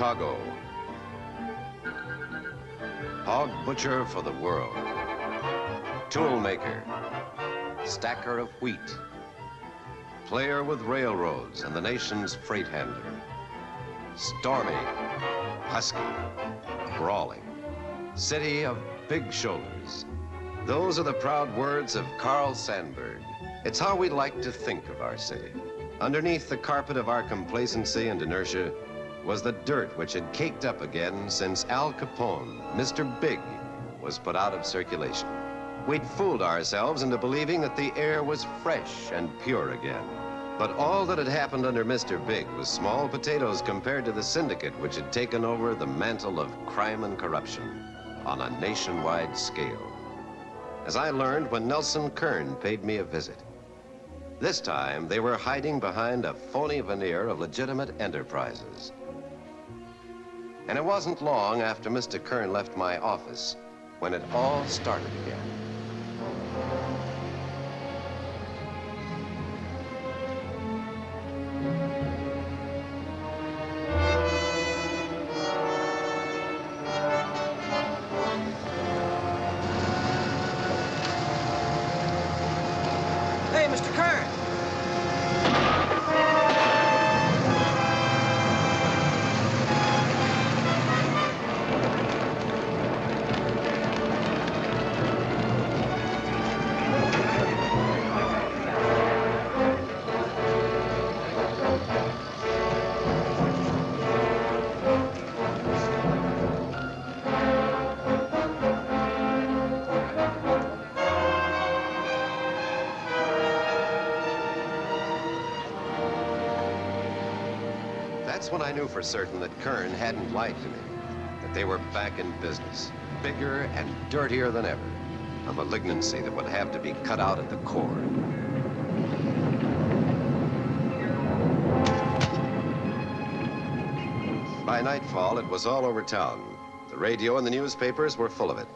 Chicago. Hog butcher for the world. Tool maker. Stacker of wheat. Player with railroads and the nation's freight handler. Stormy. Husky. Brawling. City of big shoulders. Those are the proud words of Carl Sandburg. It's how we like to think of our city. Underneath the carpet of our complacency and inertia was the dirt which had caked up again since Al Capone, Mr. Big, was put out of circulation. We'd fooled ourselves into believing that the air was fresh and pure again. But all that had happened under Mr. Big was small potatoes compared to the syndicate which had taken over the mantle of crime and corruption on a nationwide scale. As I learned when Nelson Kern paid me a visit. This time, they were hiding behind a phony veneer of legitimate enterprises. And it wasn't long after Mr. Kern left my office when it all started again. That's when I knew for certain that Kern hadn't lied to me, that they were back in business, bigger and dirtier than ever, a malignancy that would have to be cut out at the core. By nightfall, it was all over town. The radio and the newspapers were full of it.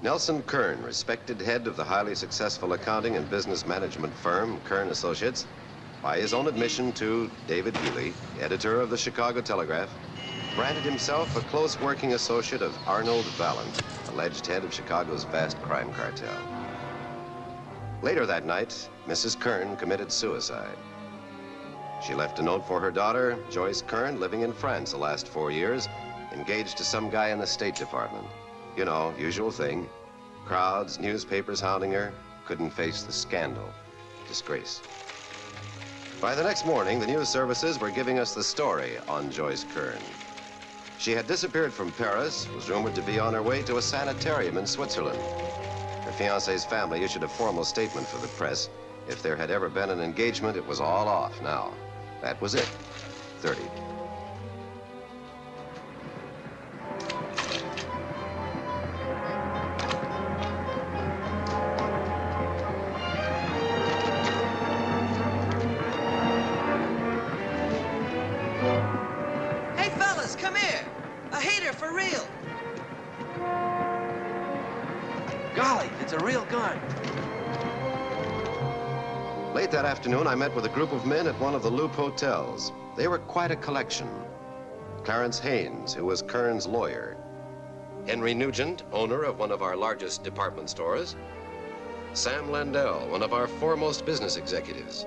Nelson Kern, respected head of the highly successful accounting and business management firm, Kern Associates, by his own admission to David Healy, editor of the Chicago Telegraph, branded himself a close working associate of Arnold Valent, alleged head of Chicago's vast crime cartel. Later that night, Mrs. Kern committed suicide. She left a note for her daughter, Joyce Kern, living in France the last four years, engaged to some guy in the State Department. You know, usual thing. Crowds, newspapers hounding her, couldn't face the scandal, disgrace. By the next morning, the news services were giving us the story on Joyce Kern. She had disappeared from Paris, was rumored to be on her way to a sanitarium in Switzerland. Her fiance's family issued a formal statement for the press. If there had ever been an engagement, it was all off now. That was it. 30. Afternoon, I met with a group of men at one of the Loop hotels. They were quite a collection. Clarence Haynes, who was Kern's lawyer. Henry Nugent, owner of one of our largest department stores. Sam Landell, one of our foremost business executives.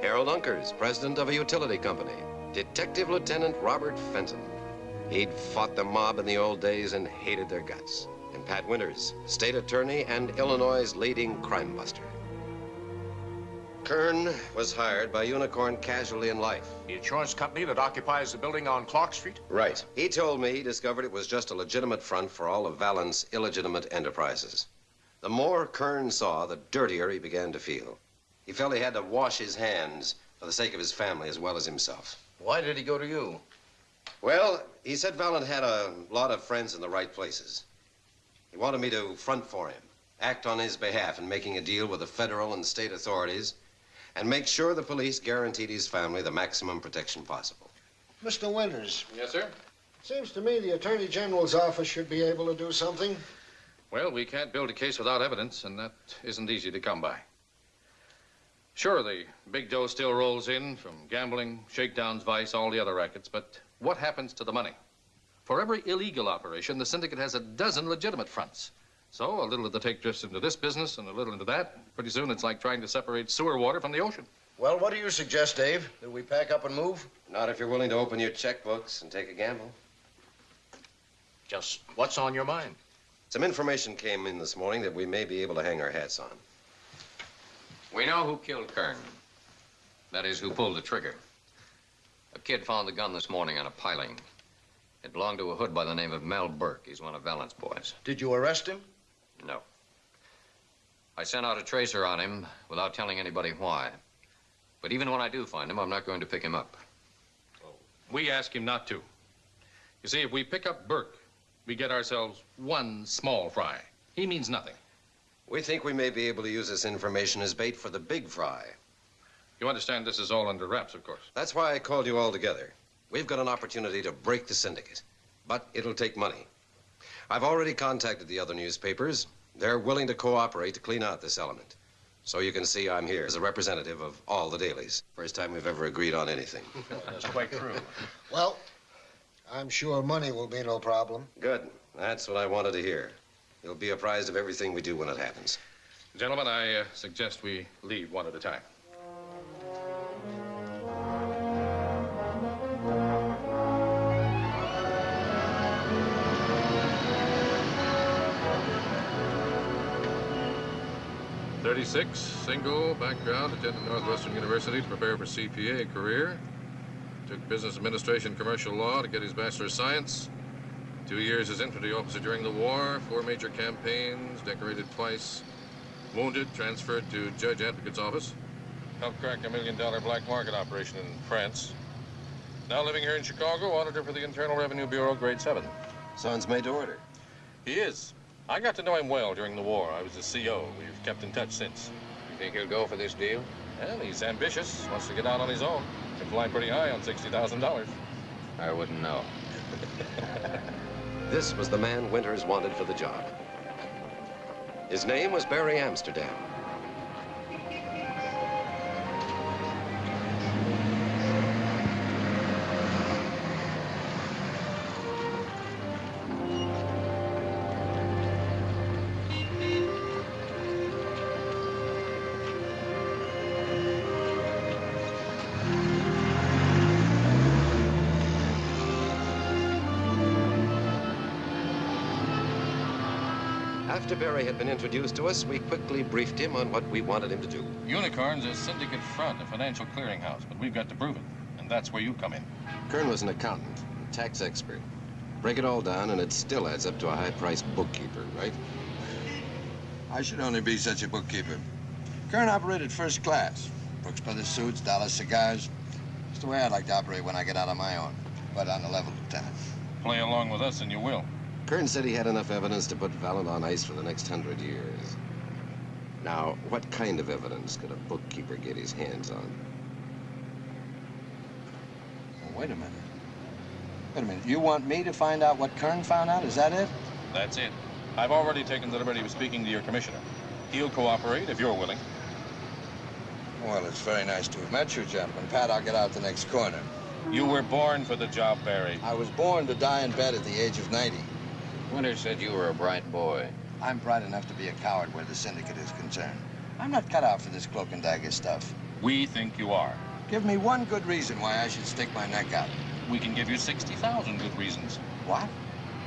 Harold Unkers, president of a utility company. Detective Lieutenant Robert Fenton. He'd fought the mob in the old days and hated their guts. And Pat Winters, state attorney and Illinois' leading crime buster. Kern was hired by Unicorn Casualty in Life. The insurance company that occupies the building on Clark Street? Right. He told me he discovered it was just a legitimate front for all of Valent's illegitimate enterprises. The more Kern saw, the dirtier he began to feel. He felt he had to wash his hands for the sake of his family as well as himself. Why did he go to you? Well, he said Vallant had a lot of friends in the right places. He wanted me to front for him, act on his behalf in making a deal with the federal and state authorities, and make sure the police guaranteed his family the maximum protection possible. Mr. Winters, Yes, sir. seems to me the Attorney General's office should be able to do something. Well, we can't build a case without evidence, and that isn't easy to come by. Sure, the big dough still rolls in from gambling, shakedowns, vice, all the other rackets, but what happens to the money? For every illegal operation, the syndicate has a dozen legitimate fronts. So a little of the take drifts into this business and a little into that. Pretty soon it's like trying to separate sewer water from the ocean. Well, what do you suggest, Dave? That we pack up and move? Not if you're willing to open your checkbooks and take a gamble. Just what's on your mind? Some information came in this morning that we may be able to hang our hats on. We know who killed Kern. That is, who pulled the trigger. A kid found the gun this morning on a piling. It belonged to a hood by the name of Mel Burke. He's one of Valent's boys. Did you arrest him? No. I sent out a tracer on him without telling anybody why. But even when I do find him, I'm not going to pick him up. We ask him not to. You see, if we pick up Burke, we get ourselves one small fry. He means nothing. We think we may be able to use this information as bait for the big fry. You understand this is all under wraps, of course. That's why I called you all together. We've got an opportunity to break the syndicate, but it'll take money. I've already contacted the other newspapers. They're willing to cooperate to clean out this element. So you can see I'm here as a representative of all the dailies. First time we've ever agreed on anything. That's quite true. Well, I'm sure money will be no problem. Good. That's what I wanted to hear. You'll be apprised of everything we do when it happens. Gentlemen, I uh, suggest we leave one at a time. Thirty-six, single, background, attended Northwestern University to prepare for CPA career. Took business administration, commercial law to get his Bachelor of Science. Two years as infantry officer during the war, four major campaigns, decorated twice. Wounded, transferred to Judge Advocate's office. Helped crack a million dollar black market operation in France. Now living here in Chicago, auditor for the Internal Revenue Bureau, grade seven. Sounds made to order. He is. I got to know him well during the war. I was the CO. We've kept in touch since. You think he'll go for this deal? Well, he's ambitious, wants to get out on his own. Can fly pretty high on $60,000. I wouldn't know. This was the man Winters wanted for the job. His name was Barry Amsterdam. After Barry had been introduced to us, we quickly briefed him on what we wanted him to do. Unicorn's a syndicate front, a financial clearinghouse, but we've got to prove it. And that's where you come in. Kern was an accountant, a tax expert. Break it all down, and it still adds up to a high-priced bookkeeper, right? I should only be such a bookkeeper. Kern operated first class. Brooks Brothers suits, dollar cigars. It's the way I'd like to operate when I get out on my own. But on the level, of Lieutenant. Play along with us and you will. Kern said he had enough evidence to put Valent on ice for the next hundred years. Now, what kind of evidence could a bookkeeper get his hands on? Well, wait a minute. Wait a minute. You want me to find out what Kern found out? Is that it? That's it. I've already taken the liberty of speaking to your commissioner. He'll cooperate if you're willing. Well, it's very nice to have met you, gentlemen. Pat, I'll get out the next corner. You were born for the job, Barry. I was born to die in bed at the age of 90. Winters said you were a bright boy. I'm bright enough to be a coward where the syndicate is concerned. I'm not cut out for this cloak and dagger stuff. We think you are. Give me one good reason why I should stick my neck out. We can give you 60,000 good reasons. What?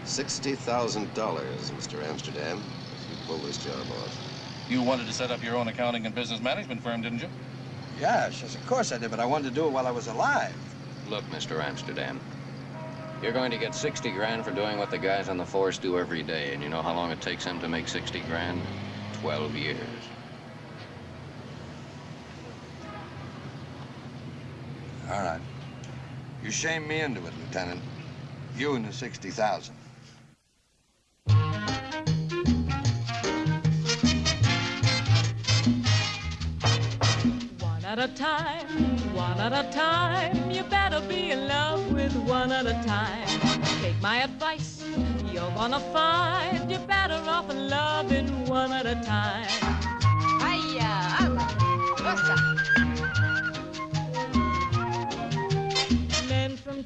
$60,000, Mr. Amsterdam, if you pull this job off. You wanted to set up your own accounting and business management firm, didn't you? Yes, yes, of course I did, but I wanted to do it while I was alive. Look, Mr. Amsterdam, you're going to get 60 grand for doing what the guys on the force do every day. And you know how long it takes them to make 60 grand? 12 years. All right. You shame me into it, Lieutenant. You and the 60,000. At a time, one at a time. You better be in love with one at a time. Take my advice, you're gonna find you're better off in loving one at a time. Hiya, I'm.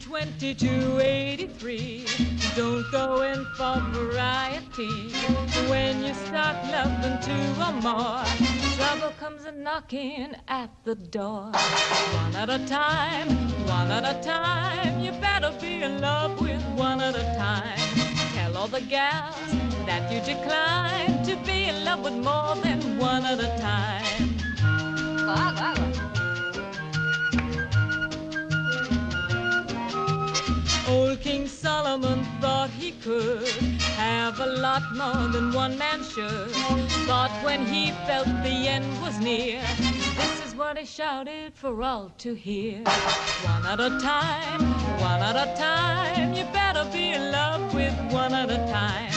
2283. Don't go in for variety. When you start loving two or more, trouble comes a knocking at the door. One at a time, one at a time. You better be in love with one at a time. Tell all the gals that you decline to be in love with more than one at a time. Old King Solomon thought he could have a lot more than one man should. But when he felt the end was near, this is what he shouted for all to hear. One at a time, one at a time, you better be in love with one at a time.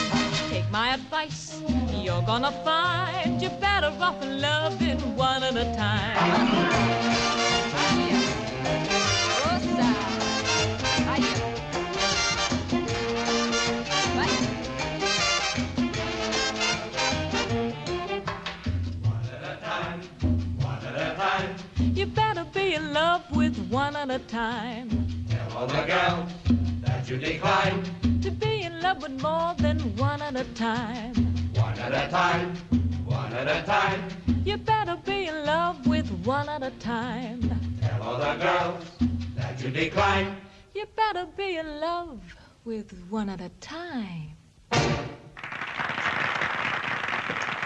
Take my advice, you're gonna find you're better off in loving one at a time. In love with one at a time. Tell all the gals that you decline. To be in love with more than one at a time. One at a time, one at a time. You better be in love with one at a time. Tell all the girls that you decline. You better be in love with one at a time.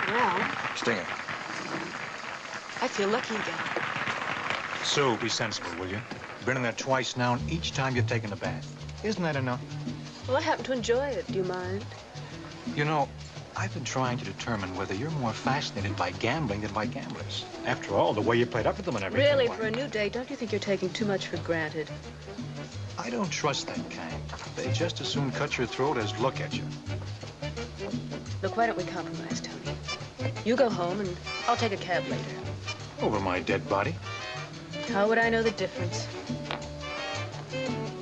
Well, Stinger. I feel lucky again. Sue, be sensible, will you? You've been in there twice now, and each time you've taken a bath. Isn't that enough? Well, I happen to enjoy it. Do you mind? You know, I've been trying to determine whether you're more fascinated by gambling than by gamblers. After all, the way you played up to them and everything. Really, for a new day, don't you think you're taking too much for granted? I don't trust that kind. They just as soon cut your throat as look at you. Look, why don't we compromise, Tony? You go home, and I'll take a cab later. Over my dead body. How would I know the difference?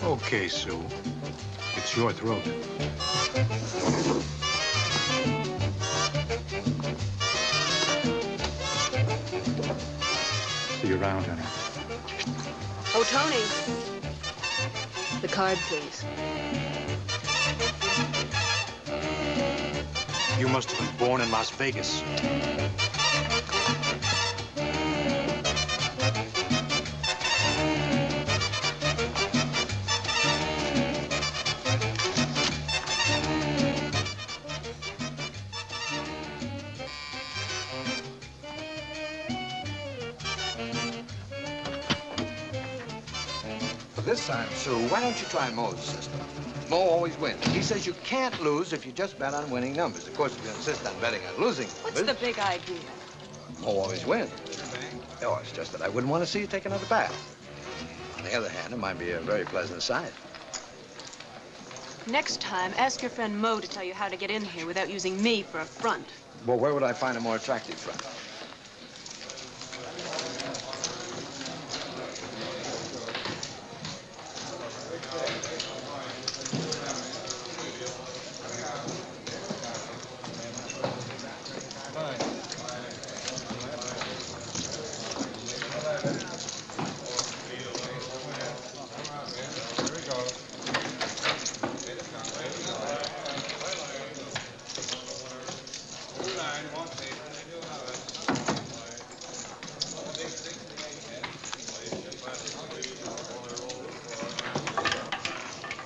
Okay, Sue. It's your throat. See you around, honey. Oh, Tony. The card, please. You must have been born in Las Vegas. Time, Sue, why don't you try Mo's system? Mo always wins. He says you can't lose if you just bet on winning numbers. Of course, if you insist on betting on losing What's numbers, the big idea? Mo always wins. Oh, it's just that I wouldn't want to see you take another bath. On the other hand, it might be a very pleasant sight. Next time, ask your friend Mo to tell you how to get in here without using me for a front. Well, where would I find a more attractive friend?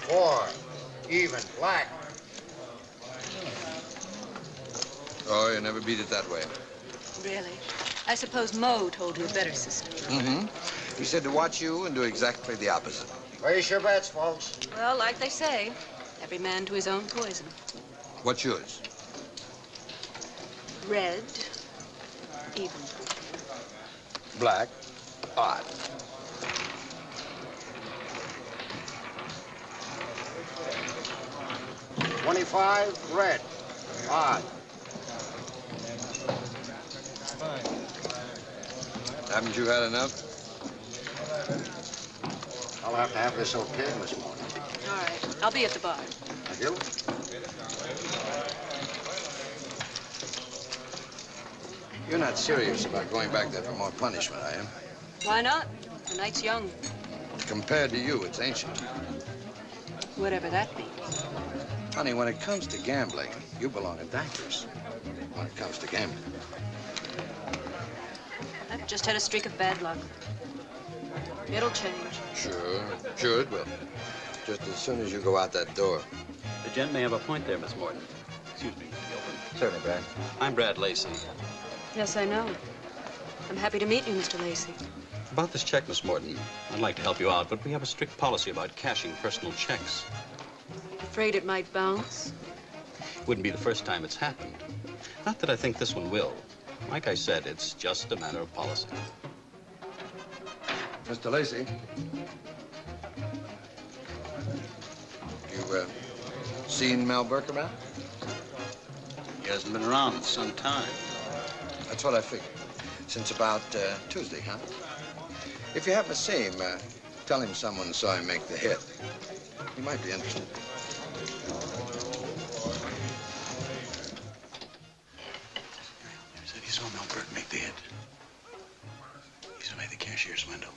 Four. Even. Black. Oh, you never beat it that way. Really? I suppose Mo told you a better system. Mm-hmm. He said to watch you and do exactly the opposite. Raise your bets, folks. Well, like they say, every man to his own poison. What's yours? Red, even. Black. Odd. Twenty-five. Red. Odd. Haven't you had enough? I'll have to have this okayed this morning. All right, I'll be at the bar. Thank you. You're not serious about going back there for more punishment, are you? Why not? The night's young. compared to you, it's ancient. Whatever that means. Honey, when it comes to gambling, you belong in Dankers. When it comes to gambling. I've just had a streak of bad luck. It'll change. Sure, sure it will. Just as soon as you go out that door. The gent may have a point there, Miss Morton. Excuse me, Gilbert. Certainly, Brad. I'm Brad Lacey. Yes, I know. I'm happy to meet you, Mr. Lacey. About this check, Miss Morton, I'd like to help you out, but we have a strict policy about cashing personal checks. Afraid it might bounce? Wouldn't be the first time it's happened. Not that I think this one will. Like I said, it's just a matter of policy. Mr. Lacey. You, uh, seen Mel Burke around? He hasn't been around in some time. That's what I figured. Since about uh, Tuesday, huh? If you happen to see him, uh, tell him someone saw him make the hit. He might be interested. Said he saw Mel Burke make the hit. He's made the cashier's window.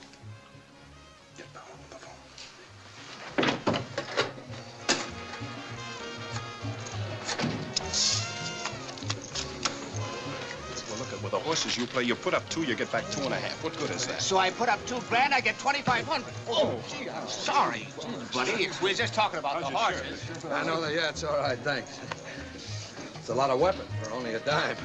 Horses you play, you put up two, you get back two and a half. What good is that? So I put up two grand, I get 2,500. Oh, gee, I'm sorry, buddy. we're just talking about the horses. I know that, yeah, it's all right, thanks. It's a lot of weapon for only a dime.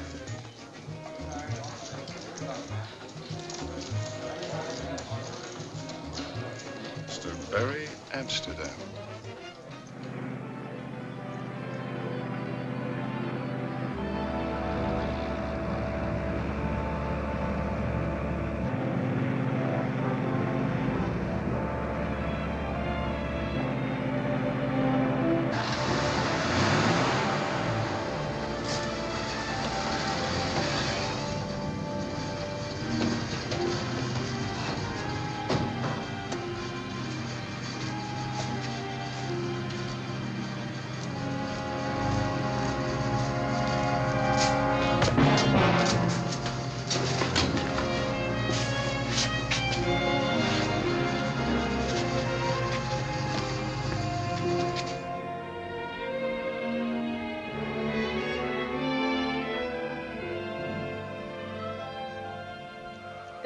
Mr. Barry Amsterdam.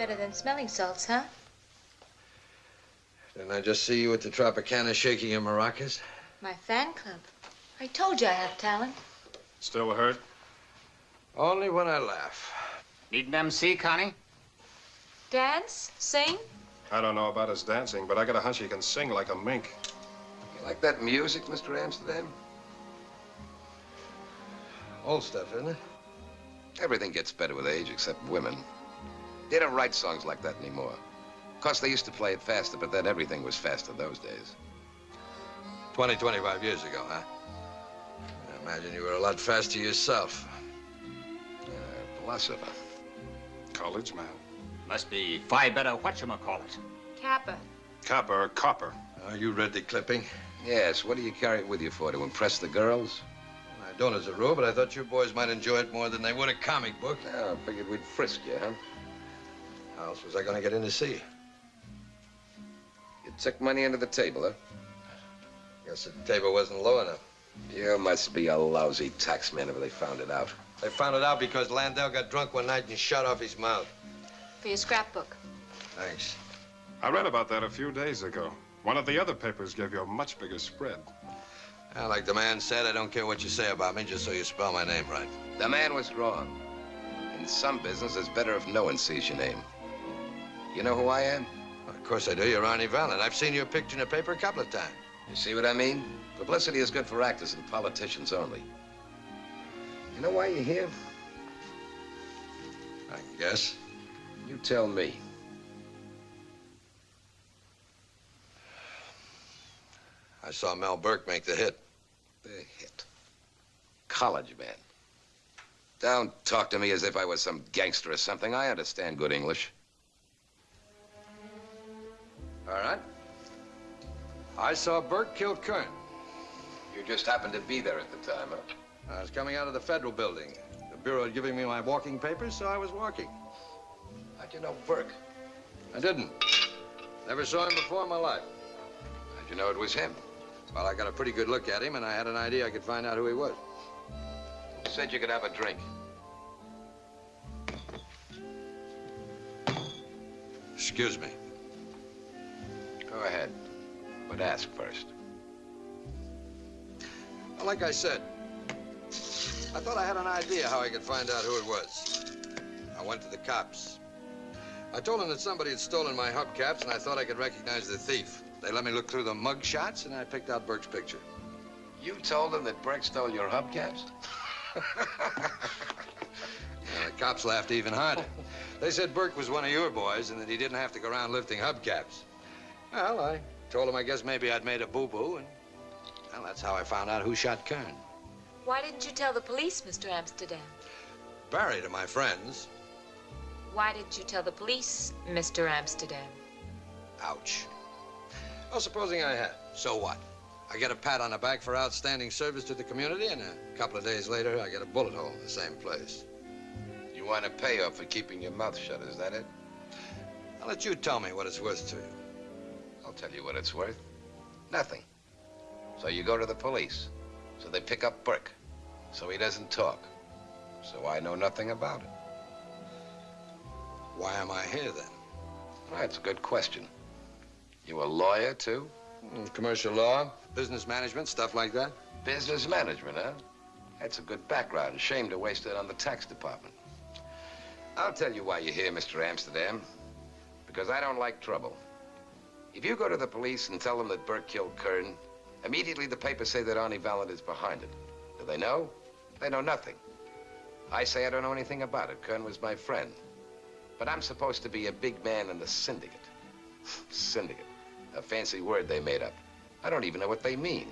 Better than smelling salts, huh? Didn't I just see you at the Tropicana shaking your maracas? My fan club. I told you I have talent. Still hurt? Only when I laugh. Need an MC, Connie? Dance? Sing? I don't know about his dancing, but I got a hunch he can sing like a mink. You like that music, Mr. Amsterdam? Old stuff, isn't it? Everything gets better with age except women. They don't write songs like that anymore. Of course, they used to play it faster, but then everything was faster those days. 20, 25 years ago, huh? I imagine you were a lot faster yourself. Uh, philosopher. College man. Must be Phi Beta whatchamacallit. Kappa. Copper or copper. Are you read the clipping? Yes, what do you carry it with you for? To impress the girls? I don't as a rule, but I thought you boys might enjoy it more than they would a comic book. Yeah, I figured we'd frisk you, huh? How else was I going to get in to see you? You took money under the table, huh? Guess the table wasn't low enough. You must be a lousy taxman if they found it out. They found it out because Landell got drunk one night and shot off his mouth. For your scrapbook. Thanks. I read about that a few days ago. One of the other papers gave you a much bigger spread. Well, like the man said, I don't care what you say about me, just so you spell my name right. The man was wrong. In some business, it's better if no one sees your name. You know who I am? Of course I do. You're Ronnie Valent. I've seen your picture in the paper a couple of times. You see what I mean? Publicity is good for actors and politicians only. You know why you're here? I guess. You tell me. I saw Mel Burke make the hit. The hit. College man. Don't talk to me as if I was some gangster or something. I understand good English. All right. I saw Burke kill Kern. You just happened to be there at the time, huh? I was coming out of the federal building. The bureau had given me my walking papers, so I was walking. How'd you know Burke? I didn't. Never saw him before in my life. How'd you know it was him? Well, I got a pretty good look at him, and I had an idea I could find out who he was. Who said you could have a drink? Excuse me. Go ahead. But ask first. Well, like I said, I thought I had an idea how I could find out who it was. I went to the cops. I told them that somebody had stolen my hubcaps, and I thought I could recognize the thief. They let me look through the mug shots, and I picked out Burke's picture. You told them that Burke stole your hubcaps? Yeah, the cops laughed even harder. They said Burke was one of your boys and that he didn't have to go around lifting hubcaps. Well, I told him I guess maybe I'd made a boo-boo, and well, that's how I found out who shot Kern. Why didn't you tell the police, Mr. Amsterdam? Barry to my friends. Why didn't you tell the police, Mr. Amsterdam? Ouch. Well, supposing I had. So what? I get a pat on the back for outstanding service to the community, and a couple of days later, I get a bullet hole in the same place. You want a payoff for keeping your mouth shut, is that it? I'll let you tell me what it's worth to you. I'll tell you what it's worth. Nothing. So you go to the police. So they pick up Burke. So he doesn't talk. So I know nothing about it. Why am I here, then? That's a good question. You a lawyer, too? Mm, Commercial law, business management, stuff like that. Business management, huh? That's a good background. Shame to waste it on the tax department. I'll tell you why you're here, Mr. Amsterdam. Because I don't like trouble. If you go to the police and tell them that Burke killed Kern, immediately the papers say that Arnie Valent is behind it. Do they know? They know nothing. I say I don't know anything about it. Kern was my friend. But I'm supposed to be a big man in the syndicate. syndicate. A fancy word they made up. I don't even know what they mean.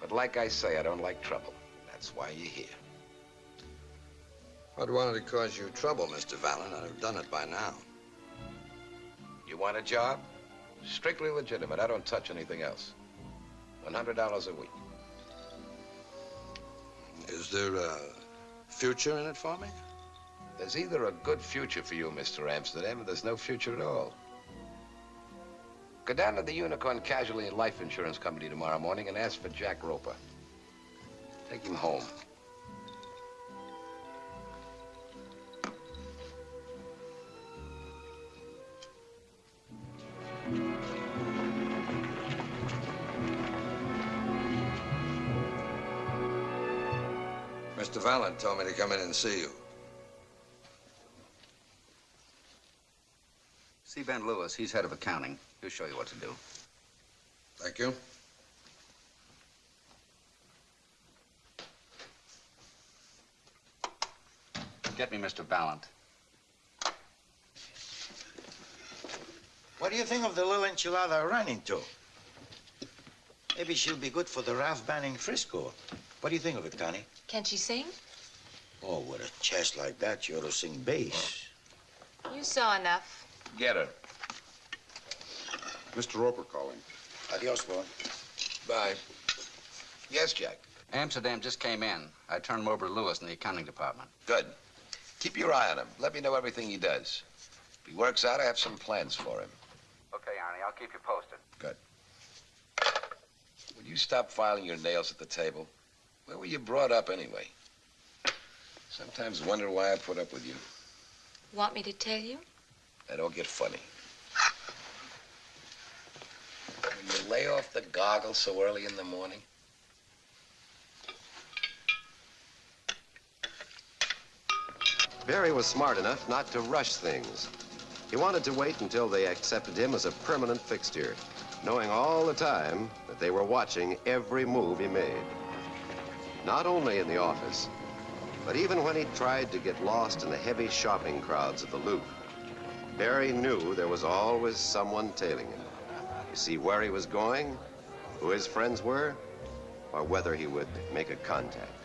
But like I say, I don't like trouble. That's why you're here. If I'd wanted to cause you trouble, Mr. Valen, I'd have done it by now. You want a job? Strictly legitimate. I don't touch anything else. $100 a week. Is there a future in it for me? There's either a good future for you, Mr. Amsterdam, or there's no future at all. Go down to the Unicorn Casualty and Life Insurance Company tomorrow morning and ask for Jack Roper. Take him home. Mr. Valen told me to come in and see you. See Ben Lewis. He's head of accounting. He'll show you what to do. Thank you. Get me Mr. Valent. What do you think of the little enchilada I ran into? Maybe she'll be good for the Ralph Banning Frisco. What do you think of it, Connie? Can she sing? Oh, with a chest like that, you ought to sing bass. You saw enough. Get her. Mr. Roper calling. Adios, boy. Bye. Yes, Jack. Amsterdam just came in. I turned him over to Lewis in the accounting department. Good. Keep your eye on him. Let me know everything he does. If he works out, I have some plans for him. Okay, Arnie. I'll keep you posted. Good. Will you stop filing your nails at the table? Where were you brought up anyway? Sometimes wonder why I put up with you. Want me to tell you? I don't get funny. Will you lay off the goggles so early in the morning? Barry was smart enough not to rush things. He wanted to wait until they accepted him as a permanent fixture, knowing all the time that they were watching every move he made. Not only in the office, but even when he tried to get lost in the heavy shopping crowds of the Loop, Barry knew there was always someone tailing him to see where he was going, who his friends were, or whether he would make a contact.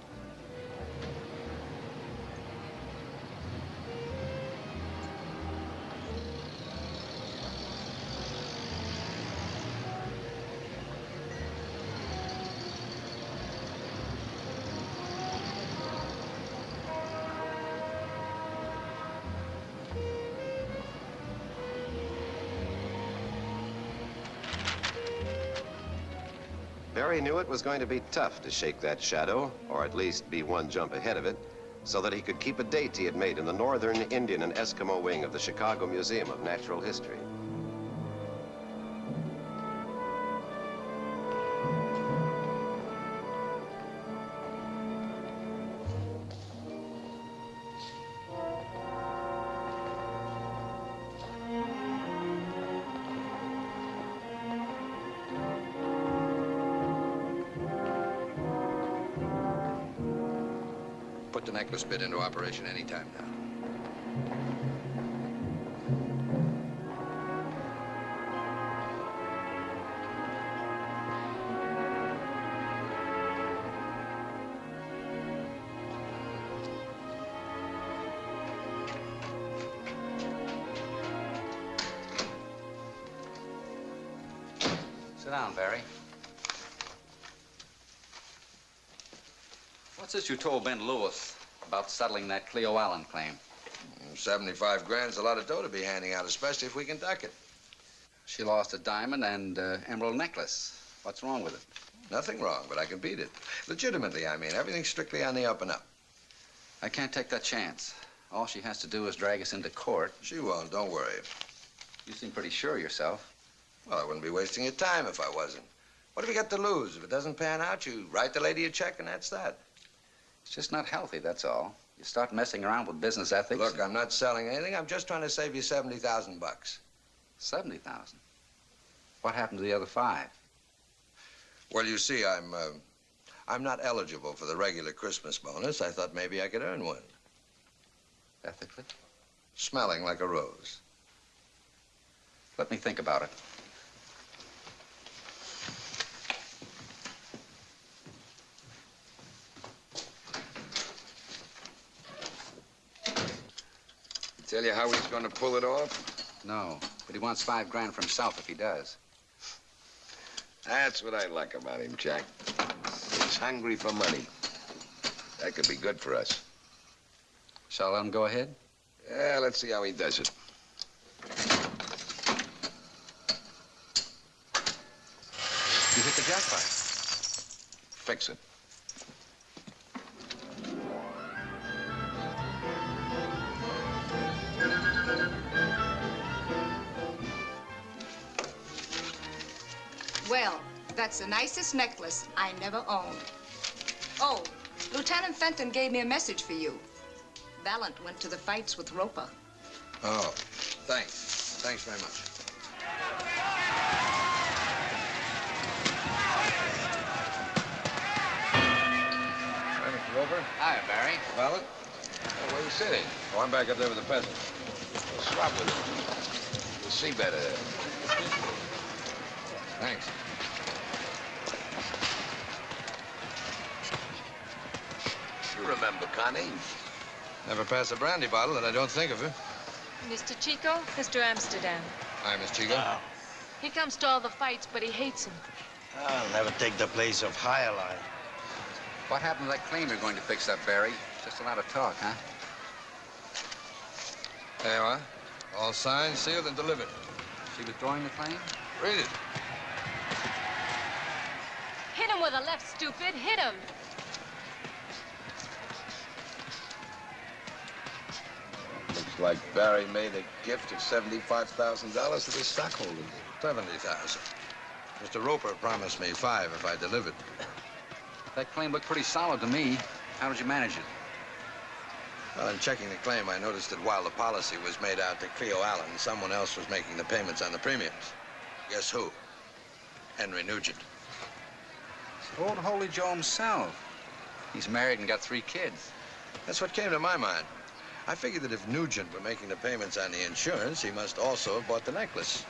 Knew it was going to be tough to shake that shadow, or at least be one jump ahead of it, so that he could keep a date he had made in the Northern Indian and Eskimo wing of the Chicago Museum of Natural History. The necklace bit into operation anytime now. Sit down, Barry. What's this you told Ben Lewis about settling that Cleo Allen claim? 75 grand's a lot of dough to be handing out, especially if we can duck it. She lost a diamond and uh, emerald necklace. What's wrong with it? Nothing wrong, but I can beat it. Legitimately, I mean. Everything's strictly on the up and up. I can't take that chance. All she has to do is drag us into court. She won't, don't worry. You seem pretty sure of yourself. Well, I wouldn't be wasting your time if I wasn't. What have you got to lose? If it doesn't pan out, you write the lady a check and that's that. It's just not healthy, that's all. You start messing around with business ethics. Look, I'm not selling anything. I'm just trying to save you 70,000 bucks. 70,000? What happened to the other five? Well, you see, I'm, uh, I'm not eligible for the regular Christmas bonus. I thought maybe I could earn one. Ethically? Smelling like a rose. Let me think about it. Tell you how he's going to pull it off? No, but he wants five grand for himself if he does. That's what I like about him, Jack. He's hungry for money. That could be good for us. Shall I let him go ahead? Yeah, let's see how he does it. You hit the jackpot. Fix it. That's the nicest necklace I never owned. Oh, Lieutenant Fenton gave me a message for you. Valent went to the fights with Roper. Oh, thanks. Thanks very much. Hi, Mr. Roper. Hi, Barry. Valent? Oh, where are you sitting? Oh, I'm back up there with the peasant. Well, swap with him. You'll see better. Thanks. You remember Connie? Never pass a brandy bottle that I don't think of her. Mr. Chico, Mr. Amsterdam. Hi, Miss Chico. Oh. He comes to all the fights, but he hates them. I'll never take the place of Highline. What happened to that claim you're going to fix up, Barry? Just a lot of talk, huh? There you are. All signed, sealed, and delivered. She withdrawing the claim? Read it. Hit him with a left, stupid. Hit him. Looks like Barry made a gift of $75,000 to the stockholders. 70000 Mr. Roper promised me five if I delivered. That claim looked pretty solid to me. How did you manage it? Well, in checking the claim, I noticed that while the policy was made out to Cleo Allen, someone else was making the payments on the premiums. Guess who? Henry Nugent. It's old Holy Joe himself. He's married and got three kids. That's what came to my mind. I figured that if Nugent were making the payments on the insurance, he must also have bought the necklace.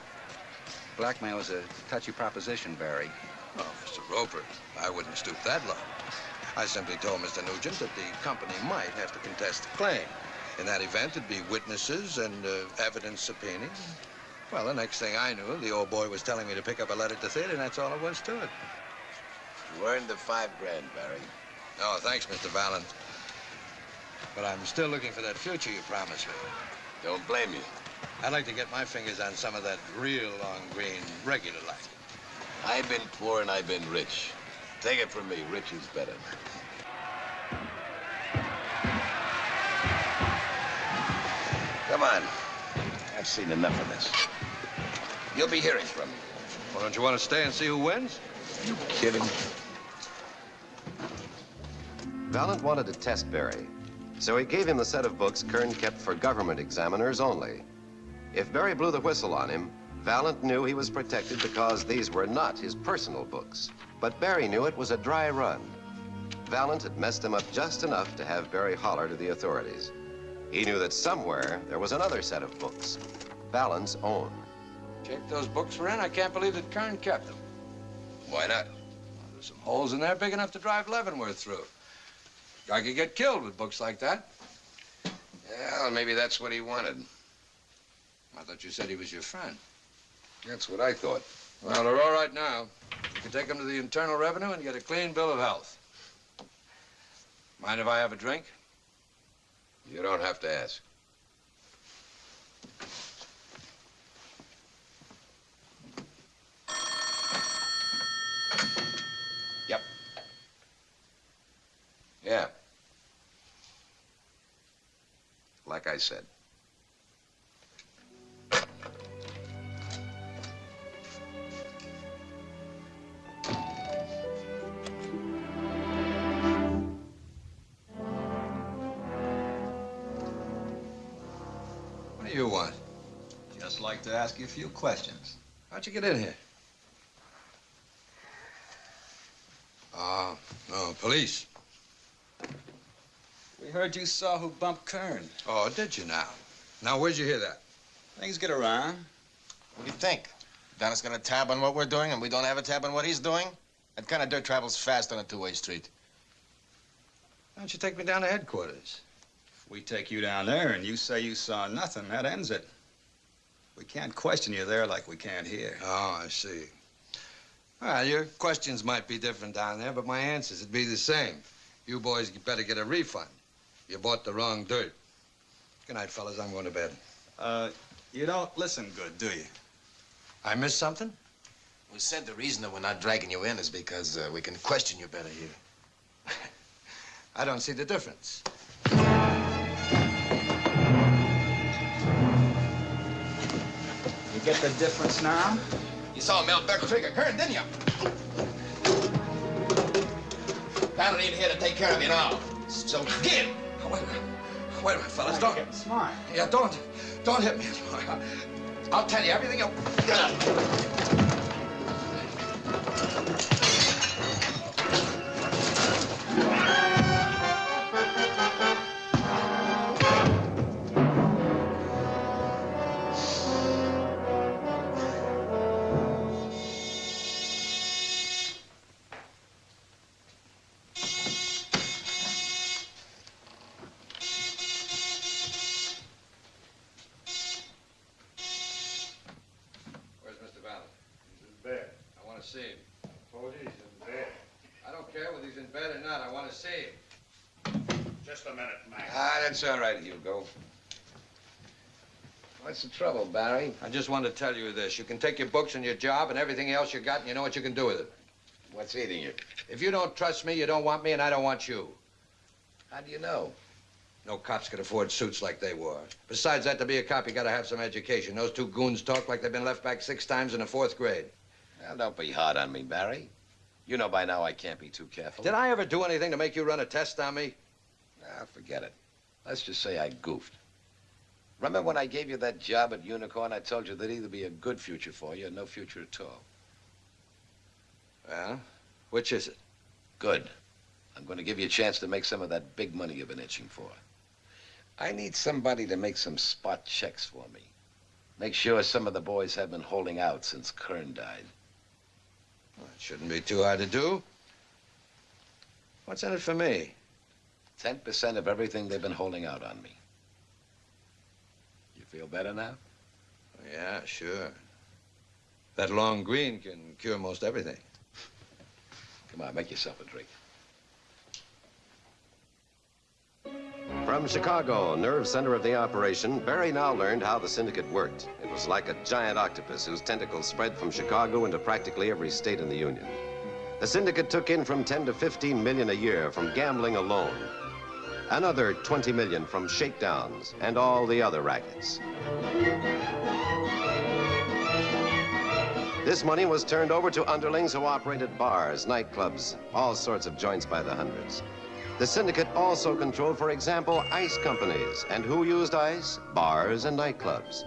Blackmail is a touchy proposition, Barry. Oh, Mr. Roper, I wouldn't stoop that low. I simply told Mr. Nugent that the company might have to contest the claim. In that event, there'd be witnesses and uh, evidence subpoenaed. Well, the next thing I knew, the old boy was telling me to pick up a letter to theater, and that's all it was to it. You earned the five grand, Barry. Oh, thanks, Mr. Valent. But I'm still looking for that future you promised me. Don't blame you. I'd like to get my fingers on some of that real long green, regular like. I've been poor and I've been rich. Take it from me, rich is better. Come on. I've seen enough of this. You'll be hearing from me. Well, don't you want to stay and see who wins? You kidding? Valent wanted to test Barry, so he gave him the set of books Kern kept for government examiners only. If Barry blew the whistle on him, Valent knew he was protected because these were not his personal books. But Barry knew it was a dry run. Valent had messed him up just enough to have Barry holler to the authorities. He knew that somewhere there was another set of books, Valent's own. Check those books were in. I can't believe that Kern kept them. Why not? There's some holes in there big enough to drive Leavenworth through. Guy could get killed with books like that. Well, maybe that's what he wanted. I thought you said he was your friend. That's what I thought. Well, they're all right now. You can take them to the Internal Revenue and get a clean bill of health. Mind if I have a drink? You don't have to ask. Yep. Yeah. Like I said. What do you want? Just like to ask you a few questions. How'd you get in here? Uh, no, police. We heard you saw who bumped Kern. Oh, did you now? Now, where'd you hear that? Things get around. What do you think? Dennis got a tab on what we're doing and we don't have a tab on what he's doing? That kind of dirt travels fast on a two-way street. Why don't you take me down to headquarters? If we take you down there and you say you saw nothing, that ends it. We can't question you there like we can't here. Oh, I see. Well, your questions might be different down there, but my answers would be the same. You boys better get a refund. You bought the wrong dirt. Good night, fellas. I'm going to bed. Uh, you don't listen good, do you? I missed something? We said the reason that we're not dragging you in is because uh, we can question you better here. I don't see the difference. You get the difference now? You saw Mel Beck trigger Kern, didn't you? Valent ain't here to take care of you now. So get him. Wait a minute. Wait a minute, fellas. Don't. Get smart. Yeah, don't. Don't hit me. I'll tell you everything you... that's all right, Hugo. What's the trouble, Barry? I just wanted to tell you this. You can take your books and your job and everything else you got, and you know what you can do with it. What's eating you? If you don't trust me, you don't want me, and I don't want you. How do you know? No cops could afford suits like they wore. Besides that, to be a cop, you gotta have some education. Those two goons talk like they've been left back six times in the fourth grade. Now, don't be hard on me, Barry. You know by now I can't be too careful. Did I ever do anything to make you run a test on me? Ah, forget it. Let's just say I goofed. Remember when I gave you that job at Unicorn, I told you there'd either be a good future for you or no future at all. Well, which is it? Good. I'm going to give you a chance to make some of that big money you've been itching for. I need somebody to make some spot checks for me. Make sure some of the boys have been holding out since Kern died. Well, it shouldn't be too hard to do. What's in it for me? 10% of everything they've been holding out on me. You feel better now? Yeah, sure. That long green can cure most everything. Come on, make yourself a drink. From Chicago, nerve center of the operation, Barry now learned how the syndicate worked. It was like a giant octopus whose tentacles spread from Chicago into practically every state in the Union. The syndicate took in from 10 to 15 million a year from gambling alone. Another 20 million from shakedowns and all the other rackets. This money was turned over to underlings who operated bars, nightclubs, all sorts of joints by the hundreds. The syndicate also controlled, for example, ice companies. And who used ice? Bars and nightclubs.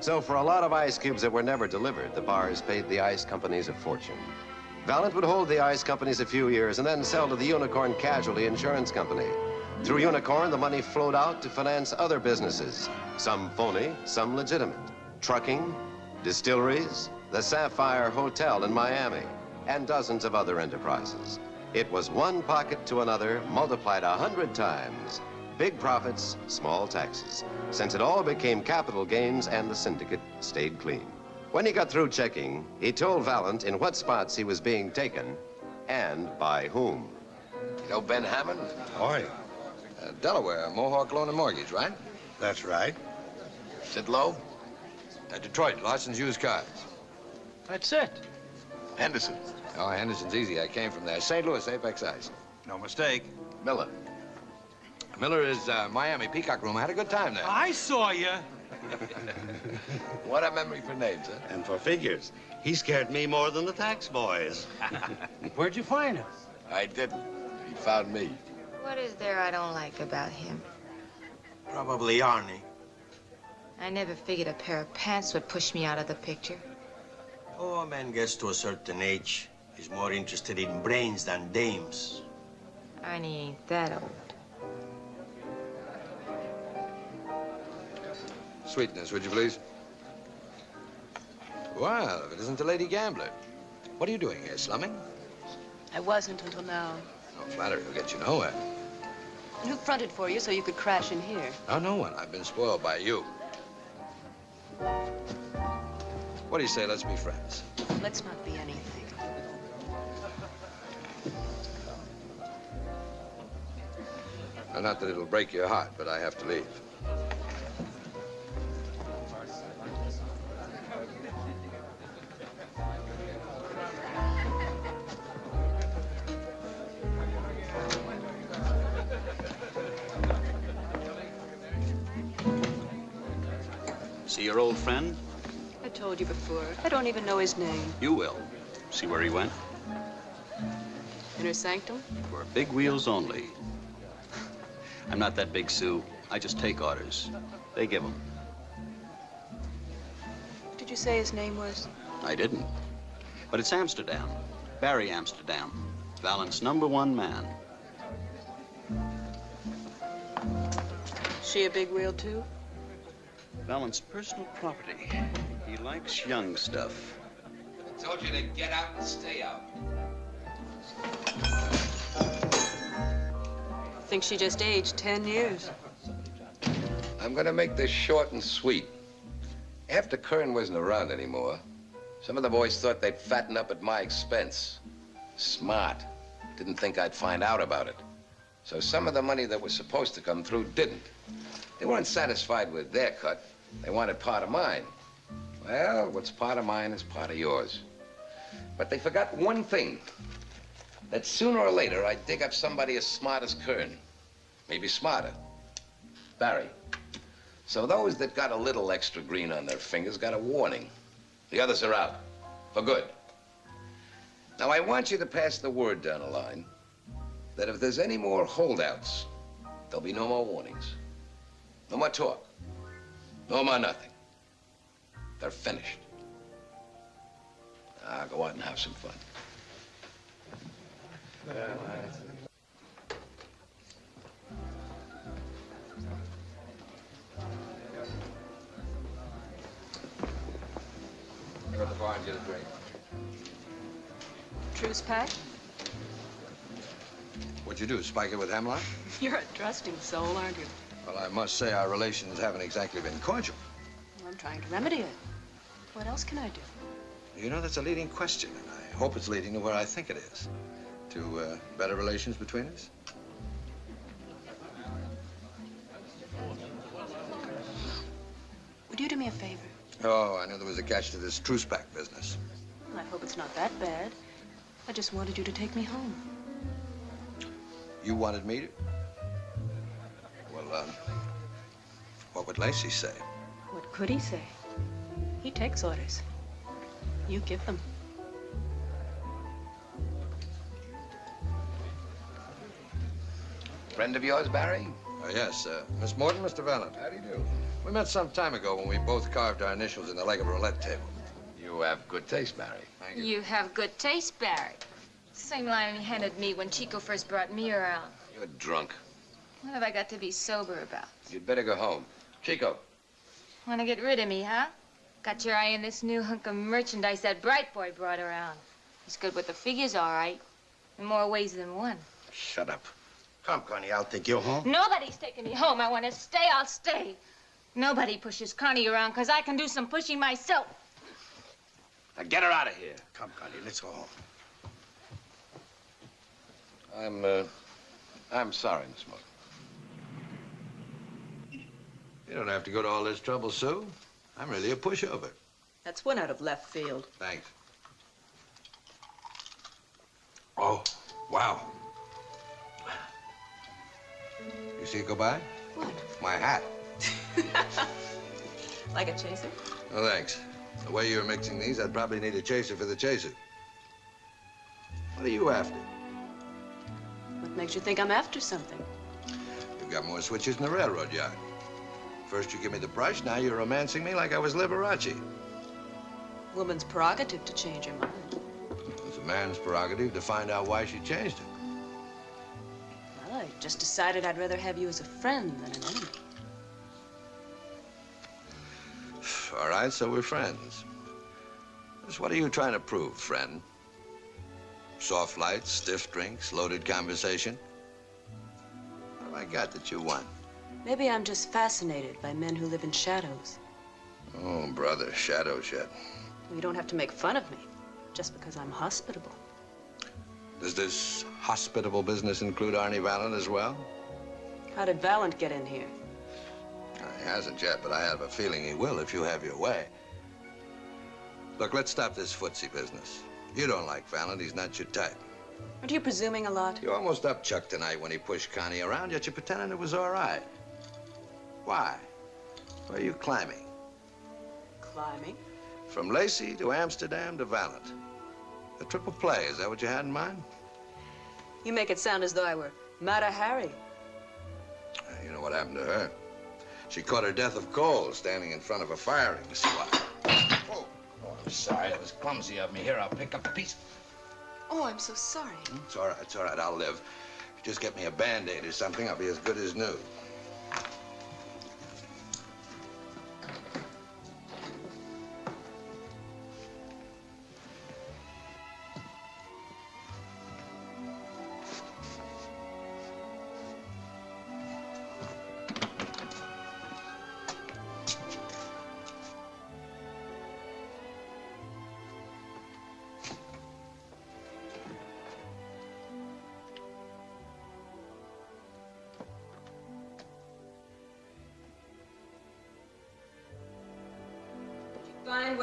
So for a lot of ice cubes that were never delivered, the bars paid the ice companies a fortune. Valent would hold the ice companies a few years and then sell to the Unicorn Casualty Insurance Company. Through Unicorn, the money flowed out to finance other businesses, some phony, some legitimate. Trucking, distilleries, the Sapphire Hotel in Miami, and dozens of other enterprises. It was one pocket to another, multiplied a hundred times. Big profits, small taxes, since it all became capital gains and the syndicate stayed clean. When he got through checking, he told Valent in what spots he was being taken and by whom. You know Ben Hammond? Oi. Uh, Delaware, Mohawk Loan and Mortgage, right? That's right. Sid Lowe? Uh, Detroit, Larson's Used Cars. That's it. Henderson. Oh, Henderson's easy. I came from there. St. Louis, Apex Ice. No mistake. Miller. Miller is uh, Miami Peacock Room. I had a good time there. I saw you. what a memory for names, huh? And for figures. He scared me more than the tax boys. Where'd you find him? I didn't. He found me. What is there I don't like about him? Probably Arnie. I never figured a pair of pants would push me out of the picture. Oh, a man gets to a certain age. He's more interested in brains than dames. Arnie ain't that old. Sweetness, would you please? Well, if it isn't the lady gambler. What are you doing here, slumming? I wasn't until now. No flattery will get you nowhere. And who fronted for you so you could crash in here? Oh, no one. I've been spoiled by you. What do you say, let's be friends? Let's not be anything. Well, not that it'll break your heart, but I have to leave. See your old friend? I told you before. I don't even know his name. You will. See where he went? Inner sanctum? For big wheels only. I'm not that big, Sue. I just take orders. They give them. What did you say his name was? I didn't. But it's Amsterdam. Barry Amsterdam. Valent's number one man. She a big wheel, too? Valent's personal property. He likes young stuff. I told you to get out and stay out. I Think she just aged 10 years. I'm gonna make this short and sweet. After Kern wasn't around anymore, some of the boys thought they'd fatten up at my expense. Smart. Didn't think I'd find out about it. So some of the money that was supposed to come through didn't. They weren't satisfied with their cut. They wanted part of mine. Well, what's part of mine is part of yours. But they forgot one thing. That sooner or later, I'd dig up somebody as smart as Kern. Maybe smarter. Barry. So those that got a little extra green on their fingers got a warning. The others are out. For good. Now, I want you to pass the word down the line that if there's any more holdouts, there'll be no more warnings. No more talk. No more nothing. They're finished. Now, go out and have some fun. Go to the bar and get a drink. Truce pack? What'd you do, spike it with hemlock? You're a trusting soul, aren't you? Well, I must say our relations haven't exactly been cordial. Well, I'm trying to remedy it. What else can I do? You know, that's a leading question, and I hope it's leading to where I think it is. To uh, better relations between us. Would you do me a favor? Oh, I knew there was a catch to this truce pack business. Well, I hope it's not that bad. I just wanted you to take me home. You wanted me to? Well, um, what would Lacey say? What could he say? He takes orders. You give them. Friend of yours, Barry? Uh, yes, uh, Miss Morton, Mr. Valent. How do you do? We met some time ago when we both carved our initials in the leg of a roulette table. You have good taste, Barry. Thank You have good taste, Barry. Same line he handed me when Chico first brought me around. You're drunk. What have I got to be sober about? You'd better go home. Chico, Want to get rid of me, huh? Got your eye on this new hunk of merchandise that Bright Boy brought around. He's good with the figures, all right. In more ways than one. Shut up. Come, Connie, I'll take you home. Nobody's taking me home. I want to stay, I'll stay. Nobody pushes Connie around, because I can do some pushing myself. now get her out of here. Come, Connie, let's go home. I'm, uh, I'm sorry, Miss Morton. You don't have to go to all this trouble, Sue. I'm really a pushover. That's one out of left field. Thanks. Oh, wow. You see it go by? What? My hat. Like a chaser? Oh, thanks. The way you're mixing these, I'd probably need a chaser for the chaser. What are you after? What makes you think I'm after something? You've got more switches than the railroad yard. First you give me the brush, now you're romancing me like I was Liberace. Woman's prerogative to change her mind. It's a man's prerogative to find out why she changed it. Well, I just decided I'd rather have you as a friend than an enemy. All right, so we're friends. Just what are you trying to prove, friend? Soft lights, stiff drinks, loaded conversation? What have I got that you want? Maybe I'm just fascinated by men who live in shadows. Oh, brother, shadows yet. You don't have to make fun of me just because I'm hospitable. Does this hospitable business include Arnie Valent as well? How did Valent get in here? He hasn't yet, but I have a feeling he will if you have your way. Look, let's stop this footsie business. You don't like Valent. He's not your type. Aren't you presuming a lot? You almost up Chuck tonight when he pushed Connie around, yet you're pretending it was all right. Why? Where are you climbing? Climbing? From Lacey to Amsterdam to Valent. A triple play, is that what you had in mind? You make it sound as though I were Mata Hari. Uh, You know what happened to her? She caught her death of cold standing in front of a firing squad. Oh, I'm sorry. That was clumsy of me. Here, I'll pick up the piece. Oh, I'm so sorry. It's all right, it's all right, I'll live. If you just get me a Band-Aid or something, I'll be as good as new.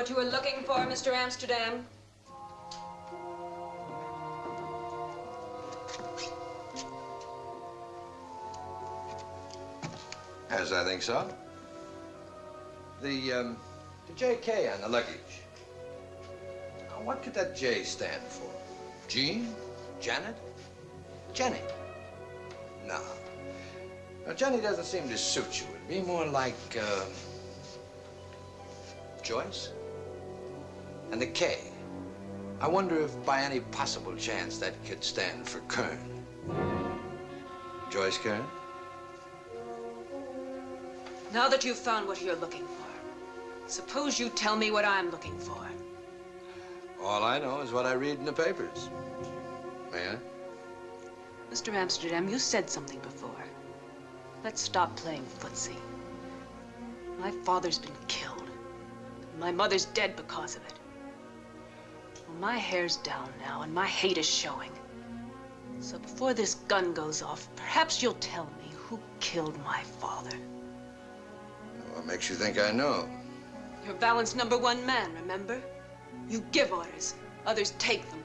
What you were looking for, Mr. Amsterdam. Yes, I think so. The, um, the JK on the luggage. Now, what could that J stand for? Jean? Janet? Jenny? No. Now, Jenny doesn't seem to suit you. It'd be more like, uh, Joyce? And the K. I wonder if by any possible chance that could stand for Kern. Joyce Kern? Now that you've found what you're looking for, suppose you tell me what I'm looking for. All I know is what I read in the papers. May I? Mr. Amsterdam, you said something before. Let's stop playing footsie. My father's been killed. My mother's dead because of it. My hair's down now, and my hate is showing. So before this gun goes off, perhaps you'll tell me who killed my father. What makes you think I know? You're Valent's number one man, remember? You give orders, others take them.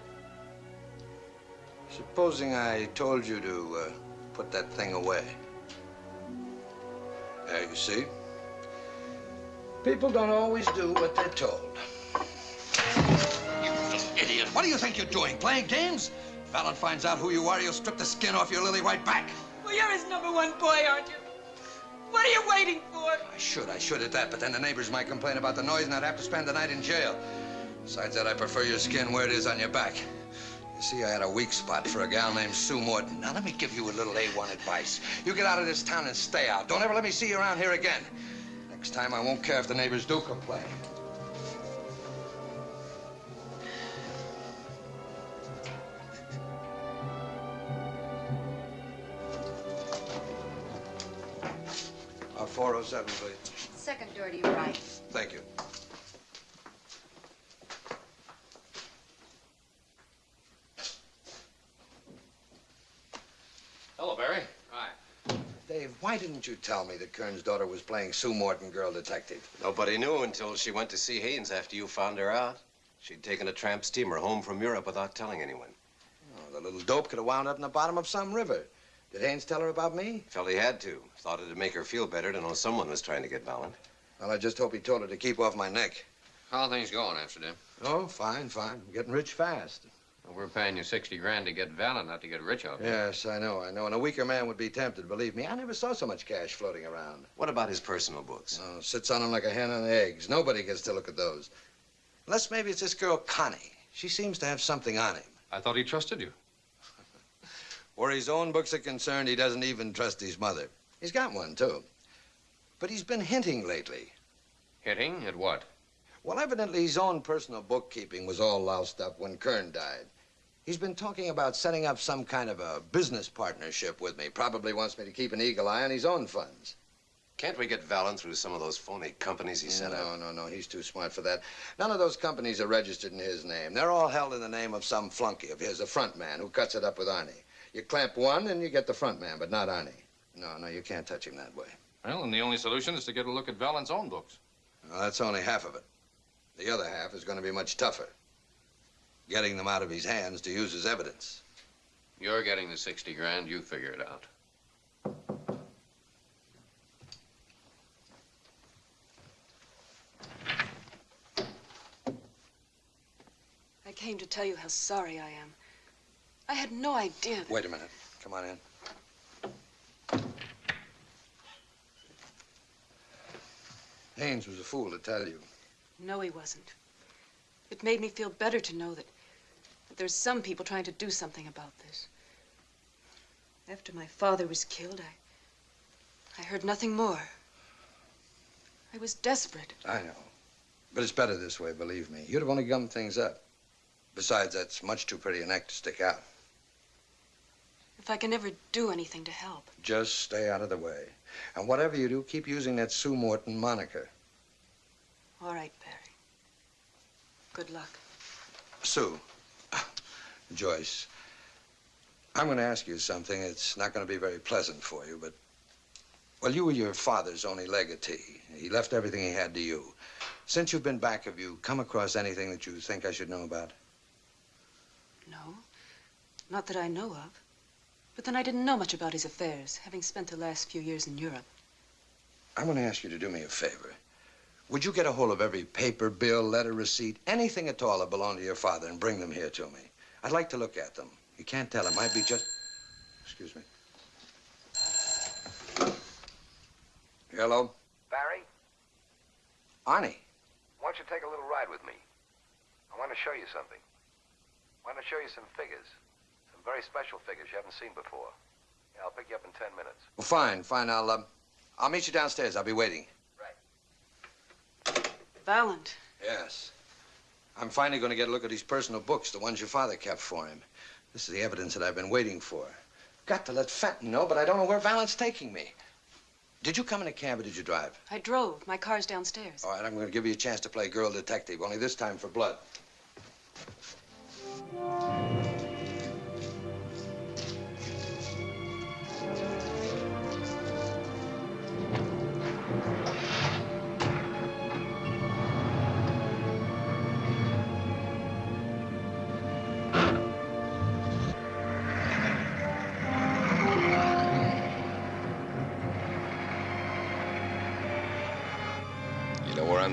Supposing I told you to uh, put that thing away. There, you see? People don't always do what they're told. You. What do you think you're doing? Playing games? If Alan finds out who you are, he'll strip the skin off your lily white back. Well, you're his number one boy, aren't you? What are you waiting for? I should, I should at that, but then the neighbors might complain about the noise and I'd have to spend the night in jail. Besides that, I prefer your skin where it is on your back. You see, I had a weak spot for a gal named Sue Morton. Now, let me give you a little A1 advice. You get out of this town and stay out. Don't ever let me see you around here again. Next time, I won't care if the neighbors do complain. 407, please. Second door to your right. Thank you. Hello, Barry. Hi. Dave, why didn't you tell me that Kern's daughter was playing Sue Morton, girl detective? Nobody knew until she went to see Haynes after you found her out. She'd taken a tramp steamer home from Europe without telling anyone. Oh, the little dope could have wound up in the bottom of some river. Did Haynes tell her about me? Felt he had to. Thought it'd make her feel better to know someone was trying to get Valent. Well, I just hope he told her to keep off my neck. How are things going, Amsterdam? Oh, fine, fine. I'm getting rich fast. Well, we're paying you 60 grand to get Valent, not to get rich off you. Yes, I know, I know. And a weaker man would be tempted, believe me. I never saw so much cash floating around. What about his personal books? Oh, sits on them like a hen on eggs. Nobody gets to look at those. Unless maybe it's this girl, Connie. She seems to have something on him. I thought he trusted you. Where his own books are concerned, he doesn't even trust his mother. He's got one, too. But he's been hinting lately. Hinting At what? Well, evidently his own personal bookkeeping was all loused up when Kern died. He's been talking about setting up some kind of a business partnership with me. Probably wants me to keep an eagle eye on his own funds. Can't we get Valent through some of those phony companies he set no, up? No, no, no. He's too smart for that. None of those companies are registered in his name. They're all held in the name of some flunky of his, a front man who cuts it up with Arnie. You clamp one and you get the front man, but not Arnie. No, no, you can't touch him that way. Well, and the only solution is to get a look at Valent's own books. Well, that's only half of it. The other half is going to be much tougher. Getting them out of his hands to use as evidence. You're getting the 60 grand. You figure it out. I came to tell you how sorry I am. I had no idea. Wait a minute. Come on in. Haynes was a fool to tell you. No, he wasn't. It made me feel better to know that, that there's some people trying to do something about this. After my father was killed, I, I heard nothing more. I was desperate. I know. But it's better this way, believe me. You'd have only gummed things up. Besides, that's much too pretty a neck to stick out. If I can ever do anything to help. Just stay out of the way. And whatever you do, keep using that Sue Morton moniker. All right, Barry. Good luck. Sue. Joyce. I'm going to ask you something. It's not going to be very pleasant for you, but. Well, you were your father's only legatee. He left everything he had to you. Since you've been back, have you come across anything that you think I should know about? No. Not that I know of. But then I didn't know much about his affairs, having spent the last few years in Europe. I'm going to ask you to do me a favor. Would you get a hold of every paper, bill, letter, receipt, anything at all that belonged to your father and bring them here to me? I'd like to look at them. You can't tell. It might be just... Excuse me. Hello? Barry, Arnie. why don't you take a little ride with me? I want to show you something. I want to show you some figures. Some very special figures you haven't seen before. Yeah, I'll pick you up in ten minutes. Well, fine, fine. I'll, uh, I'll meet you downstairs. I'll be waiting. Right. Valent. Yes. I'm finally going to get a look at his personal books, the ones your father kept for him. This is the evidence that I've been waiting for. Got to let Fenton know, but I don't know where Valent's taking me. Did you come in a cab or did you drive? I drove. My car's downstairs. All right, I'm going to give you a chance to play girl detective, only this time for blood.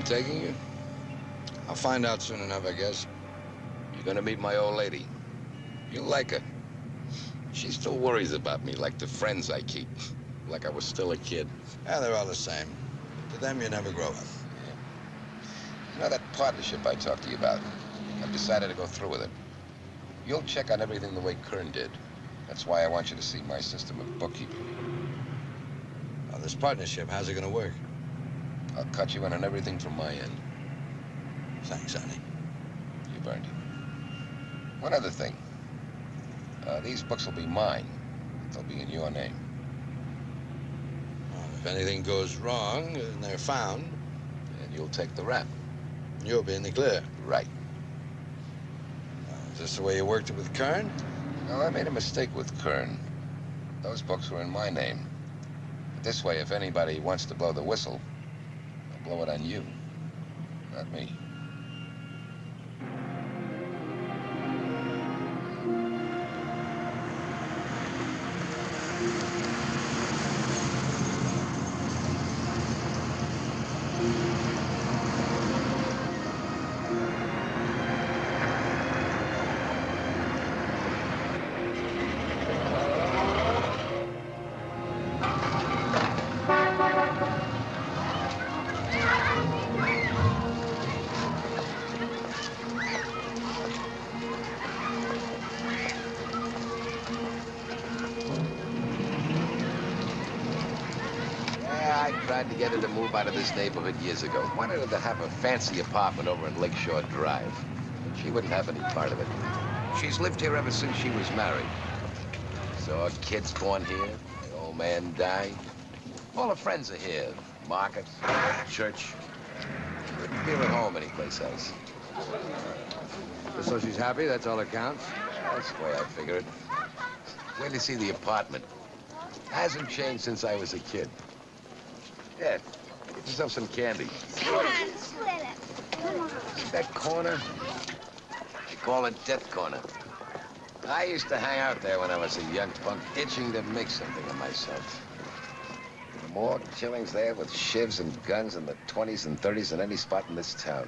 Taking you? I'll find out soon enough, I guess. You're gonna meet my old lady. You'll like her. She still worries about me like the friends I keep. Like I was still a kid. Yeah, they're all the same. To them, you never grow up. You know that partnership I talked to you about? I've decided to go through with it. You'll check on everything the way Kern did. That's why I want you to see my system of bookkeeping. Now, this partnership, how's it gonna work? I'll cut you in on everything from my end. Thanks, honey. You've earned it. One other thing. Uh, these books will be mine. They'll be in your name. Well, if anything goes wrong and they're found, And you'll take the rap. you'll be in the clear. Right. Is this the way you worked it with Kern? No, I made a mistake with Kern. Those books were in my name. But this way, if anybody wants to blow the whistle, blow it on you, not me. Tried to get her to move out of this neighborhood years ago. Wanted her to have a fancy apartment over in Lakeshore Drive. But she wouldn't have any part of it. She's lived here ever since she was married. Saw kids born here, the old man died. All her friends are here. Market, church. Wouldn't feel at home anyplace else. So she's happy, that's all that counts? That's the way I figure it. Wait to see the apartment. Hasn't changed since I was a kid. Yeah, get yourself some candy. Come on. Come on. That corner? They call it Death Corner. I used to hang out there when I was a young punk, itching to make something of myself. More killings there with shivs and guns in the 20s and 30s than any spot in this town.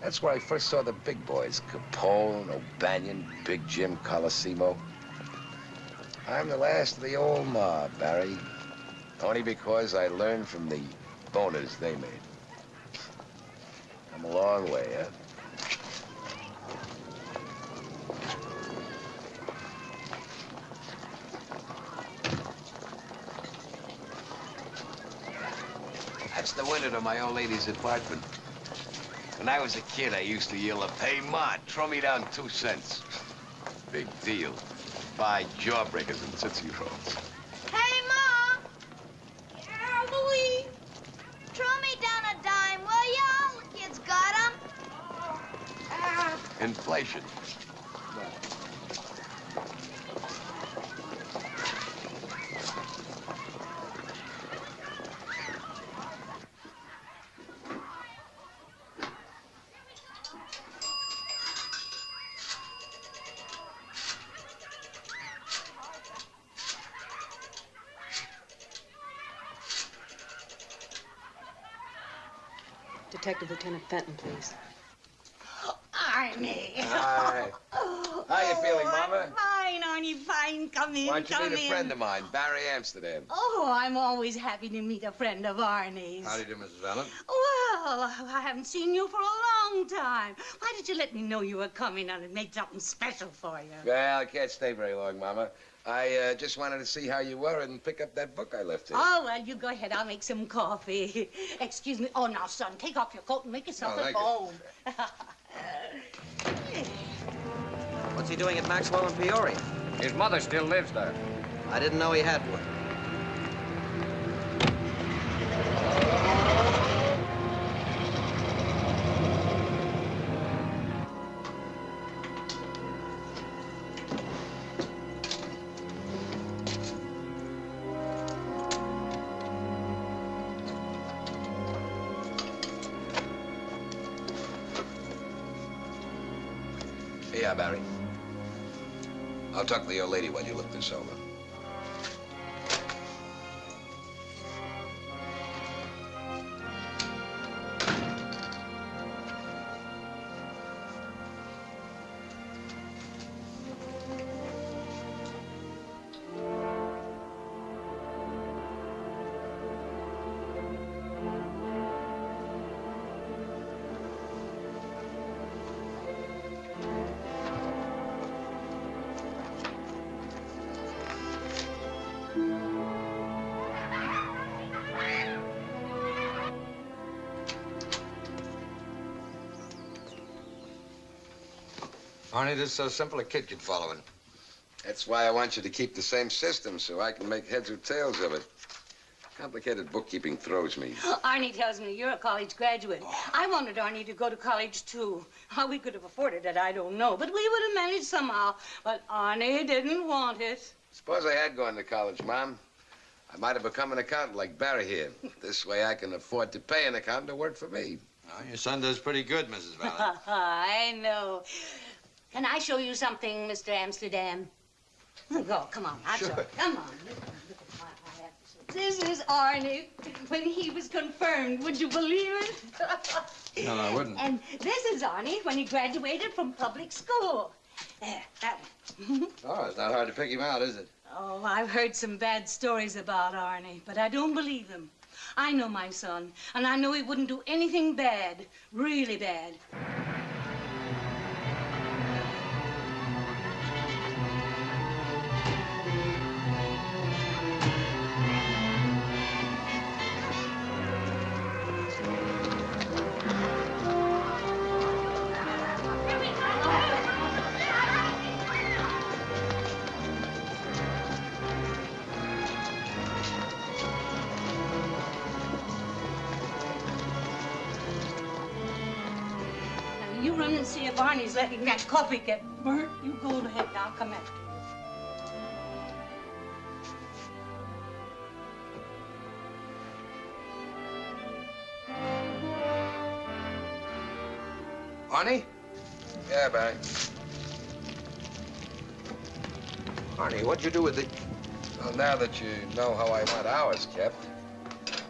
That's where I first saw the big boys, Capone, O'Banion, Big Jim Colosimo. I'm the last of the old mob, Barry. Only because I learned from the boners they made. I'm a long way, huh? That's the window to my old lady's apartment. When I was a kid, I used to yell, up, hey, Ma, throw me down two cents. Big deal. Buy jawbreakers and Tootsie Rolls. Hey, Mom! Yeah, Louie? Throw me down a dime, will ya? All the kids got 'em. Inflation. Detective Lieutenant Fenton, please. Arnie. Hi. How you feeling, Mama? I'm Fine, Arnie, fine. Come in, Why don't you come meet a in. friend of mine, Barry Amsterdam? Oh, I'm always happy to meet a friend of Arnie's. How do you do, Mrs. Valent? Well, I haven't seen you for a long time. Why did you let me know you were coming and made something special for you? Well, I can't stay very long, Mama. I uh, just wanted to see how you were and pick up that book I left here. Oh, well, you go ahead. I'll make some coffee. Excuse me. Oh, now, son, take off your coat and make yourself Oh, at home. What's he doing at Maxwell and Peoria? His mother still lives there. I didn't know he had one. Talk to the old lady while you look this over. Arnie, this is so simple a kid could follow it. That's why I want you to keep the same system so I can make heads or tails of it. Complicated bookkeeping throws me. Arnie tells me you're a college graduate. I wanted Arnie to go to college, too. How we could have afforded it, I don't know. But we would have managed somehow. But Arnie didn't want it. Suppose I had gone to college, Mom. I might have become an accountant like Barry here. This way I can afford to pay an accountant to work for me. Oh, your son does pretty good, Mrs. Valent. I know. Can I show you something, Mr. Amsterdam? Go, come on. I'll show you. Come on. Look, look at my I have to show- This is Arnie when he was confirmed. Would you believe it? No, I wouldn't. And this is Arnie when he graduated from public school. There, that one. Oh, it's not hard to pick him out, is it? Oh, I've heard some bad stories about Arnie, but I don't believe them. I know my son, and I know he wouldn't do anything bad, really bad. You run and see if Arnie's letting that coffee get burnt. You go ahead, and I'll come after you. Arnie? Yeah, Barry. Arnie, what'd you do with the... Well, now that you know how I want ours kept,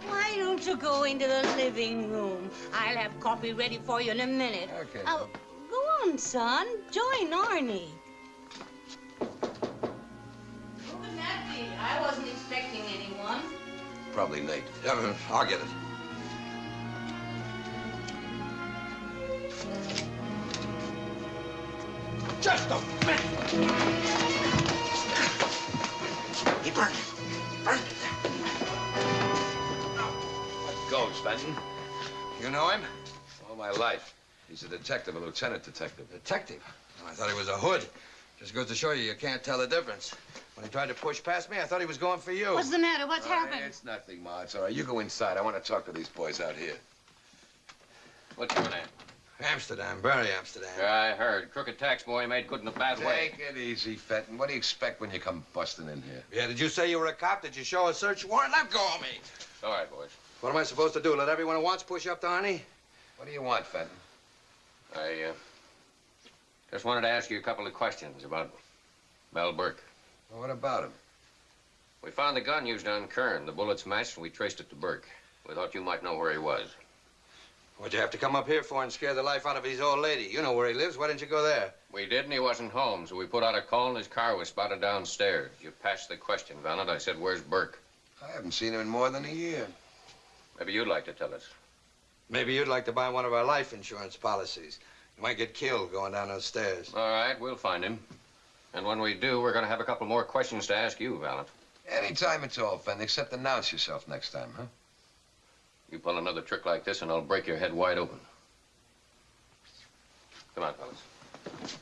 Why don't you go into the living room? I'll have coffee ready for you in a minute. Okay. Oh, go on, son. Join Arnie. Look at that be. I wasn't expecting anyone. probably Nate. Yeah, I'll get it. Just a minute. He burned it. Burned it. What goes, Fenton? You know him? All my life. He's a detective, a lieutenant detective. Detective? Oh, I thought he was a hood. Just goes to show you you can't tell the difference. When he tried to push past me, I thought he was going for you. What's the matter? What's Oh, happened? It's nothing, Ma. It's all right. You go inside. I want to talk to these boys out here. What's your name? Amsterdam, Barry Amsterdam. Yeah, I heard. Crooked tax boy made good in a bad way. Take it easy, Fenton. What do you expect when you come busting in here? Yeah, did you say you were a cop? Did you show a search warrant? Let go of me. All right, boys. What am I supposed to do? Let everyone who wants push up to Arnie? What do you want, Fenton? I uh, just wanted to ask you a couple of questions about Mel Burke. Well, what about him? We found the gun used on Kern. The bullets matched, and we traced it to Burke. We thought you might know where he was. What'd you have to come up here for and scare the life out of his old lady? You know where he lives. Why didn't you go there? We did, and he wasn't home, so we put out a call, and his car was spotted downstairs. You passed the question, Valent. I said, where's Burke? I haven't seen him in more than a year. Maybe you'd like to tell us. Maybe you'd like to buy one of our life insurance policies. You might get killed going down those stairs. All right, we'll find him. And when we do, we're going to have a couple more questions to ask you, Valent. Anytime at all, Fenton, except announce yourself next time, huh? You pull another trick like this, and I'll break your head wide open. Come on, fellas.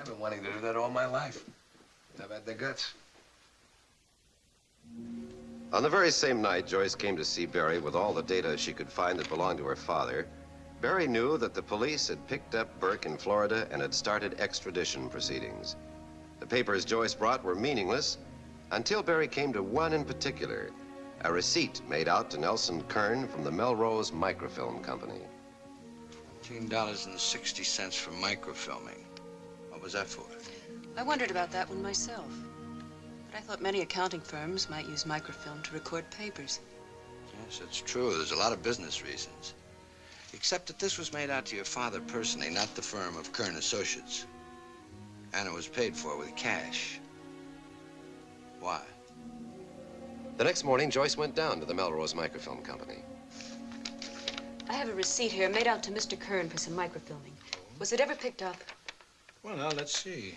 I've been wanting to do that all my life. Never had the guts. On the very same night Joyce came to see Barry with all the data she could find that belonged to her father, Barry knew that the police had picked up Burke in Florida and had started extradition proceedings. The papers Joyce brought were meaningless until Barry came to one in particular, a receipt made out to Nelson Kern from the Melrose Microfilm Company. $15.60 for microfilming. What was that for? I wondered about that one myself. But I thought many accounting firms might use microfilm to record papers. Yes, it's true. There's a lot of business reasons. Except that this was made out to your father personally, not the firm of Kern Associates. And it was paid for with cash. Why? The next morning, Joyce went down to the Melrose Microfilm Company. I have a receipt here made out to Mr. Kern for some microfilming. Was it ever picked up? Well, now, let's see.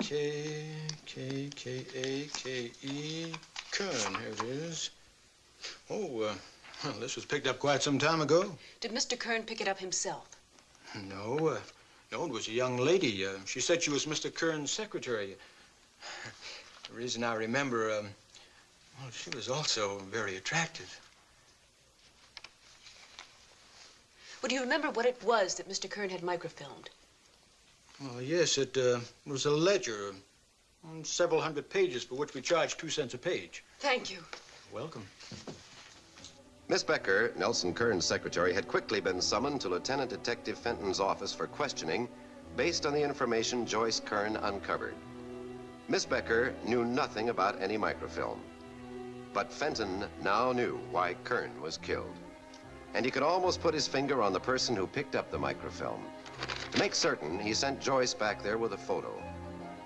K, K, K, A, K, E, Kern. Here it is. Oh, uh, Well, this was picked up quite some time ago. Did Mr. Kern pick it up himself? No, uh, no, it was a young lady. Uh, she said she was Mr. Kern's secretary. The reason I remember, um, well, she was also very attractive. Well, do you remember what it was that Mr. Kern had microfilmed? Well, yes, it uh, was a ledger, several hundred pages for which we charged two cents a page. Thank you. Welcome. Miss Becker, Nelson Kern's secretary, had quickly been summoned to Lieutenant Detective Fenton's office for questioning based on the information Joyce Kern uncovered. Miss Becker knew nothing about any microfilm. But Fenton now knew why Kern was killed. And he could almost put his finger on the person who picked up the microfilm. To make certain, he sent Joyce back there with a photo.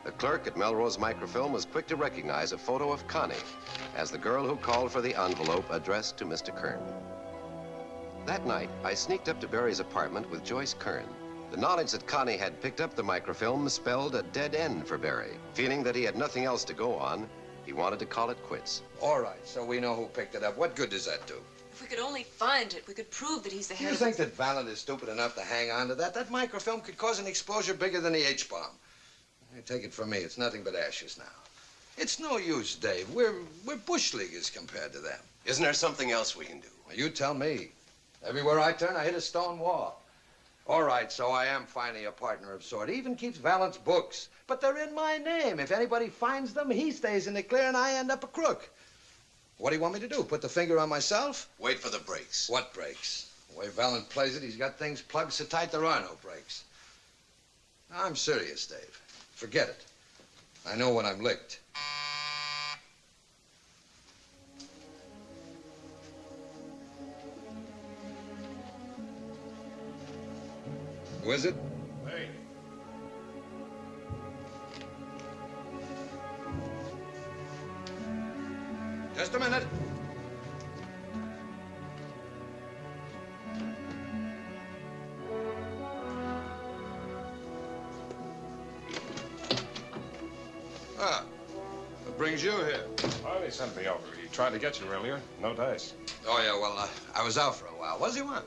The clerk at Melrose Microfilm was quick to recognize a photo of Connie as the girl who called for the envelope addressed to Mr. Kern. That night, I sneaked up to Barry's apartment with Joyce Kern. The knowledge that Connie had picked up the microfilm spelled a dead end for Barry. Feeling that he had nothing else to go on, he wanted to call it quits. All right, so we know who picked it up. What good does that do? If we could only find it, we could prove that he's the Do head you think that Valent is stupid enough to hang on to that? That microfilm could cause an exposure bigger than the H-bomb. You Take it from me, it's nothing but ashes now. It's no use, Dave. We're, we're bush leaguers compared to them. Isn't there something else we can do? Well, you tell me. Everywhere I turn, I hit a stone wall. All right, so I am finally a partner of sort. He even keeps Valent's books. But they're in my name. If anybody finds them, he stays in the clear and I end up a crook. What do you want me to do? Put the finger on myself? Wait for the breaks. What breaks? The way Valent plays it, he's got things plugged so tight there are no breaks. I'm serious, Dave. Forget it. I know when I'm licked. Is it? Just a minute. Ah, what brings you here? He sent me over. He tried to get you earlier. No dice. Oh, yeah, well, uh, I was out for a while. What does he want?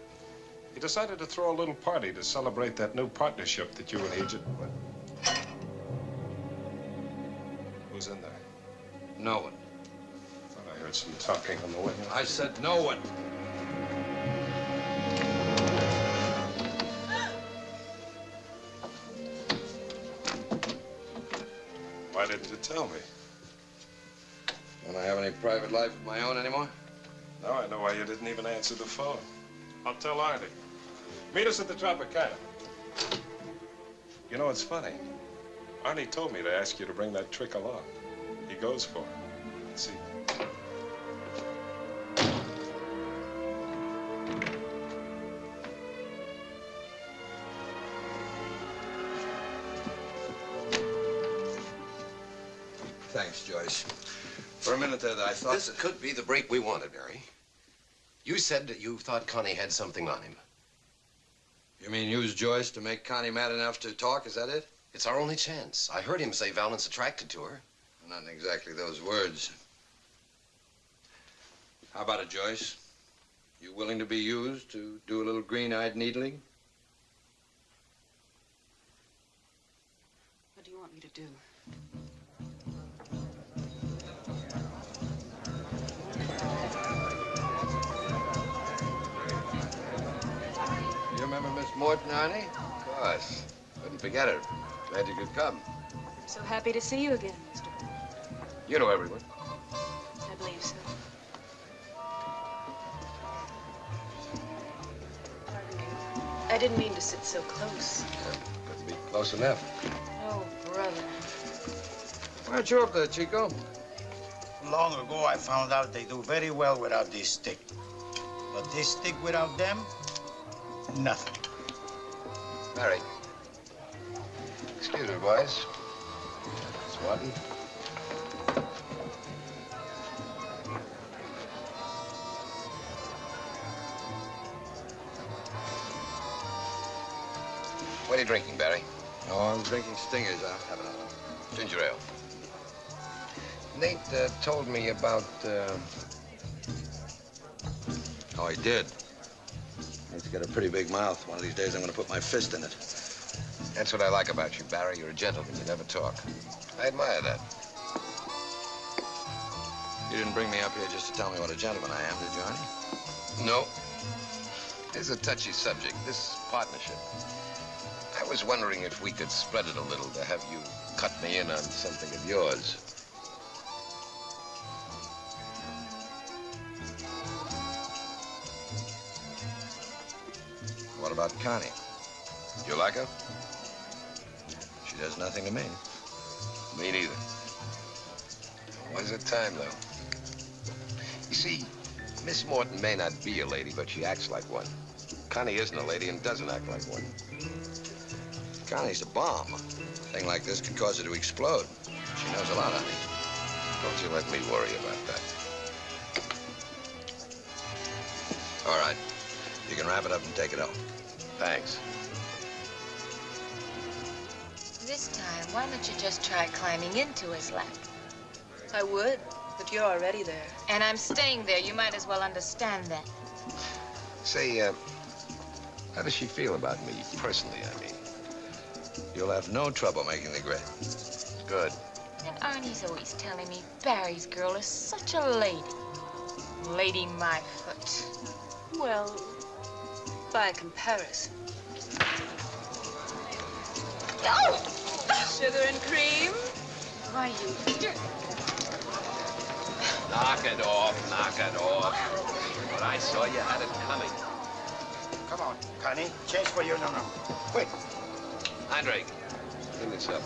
He decided to throw a little party to celebrate that new partnership that you and Agent... Who's in there? No one. Thought I heard some talking on the way. I said no one. Why didn't you tell me? Don't I have any private life of my own anymore? Now I know why you didn't even answer the phone. I'll tell Artie. Meet us at the Tropicana. You know, it's funny. Arnie told me to ask you to bring that trick along. He goes for it. Let's see. Thanks, Joyce. For a minute there, I thought This could be the break we wanted, Barry. You said that you thought Connie had something on him. You mean use Joyce to make Connie mad enough to talk? Is that it? It's our only chance. I heard him say Valent's attracted to her. Not exactly those words. How about it, Joyce? You willing to be used to do a little green-eyed needling? What do you want me to do? Miss Morton, Arnie? Of course. Couldn't forget her. Glad you could come. I'm so happy to see you again, Mr. Bennett. You know everyone. I believe so. Pardon me. I didn't mean to sit so close. Couldn't be close enough. Oh, brother. Why aren't you up there, Chico? Long ago, I found out they do very well without this stick. But this stick without them, nothing. Barry. Excuse me, boys. Swanton. What are you drinking, Barry? Oh, I'm drinking Stingers. I'll have another. Ginger ale. Nate uh, told me about uh, Oh, he did. Got a pretty big mouth. One of these days, I'm gonna put my fist in it. That's what I like about you, Barry. You're a gentleman. You never talk. I admire that. You didn't bring me up here just to tell me what a gentleman I am, did you, honey? No. It's a touchy subject, this partnership. I was wondering if we could spread it a little to have you cut me in on something of yours. About Connie? You like her? She does nothing to me. Me neither. When's the time, though? You see, Miss Morton may not be a lady, but she acts like one. Connie isn't a lady and doesn't act like one. Connie's a bomb. A thing like this could cause her to explode. She knows a lot, of honey. Don't you let me worry about that. All right. You can wrap it up and take it home. Thanks. This time, why don't you just try climbing into his lap? I would, but you're already there. And I'm staying there. You might as well understand that. Say, uh, how does she feel about me, personally, I mean? You'll have no trouble making the grade. Good. And Arnie's always telling me Barry's girl is such a lady. Lady my foot. Well, by comparison. Oh! Sugar and cream? Why, you. Knock it off, knock it off. But I saw you had it coming. Come on, Connie. Change for you. No, no. Wait. Andre, clean this up.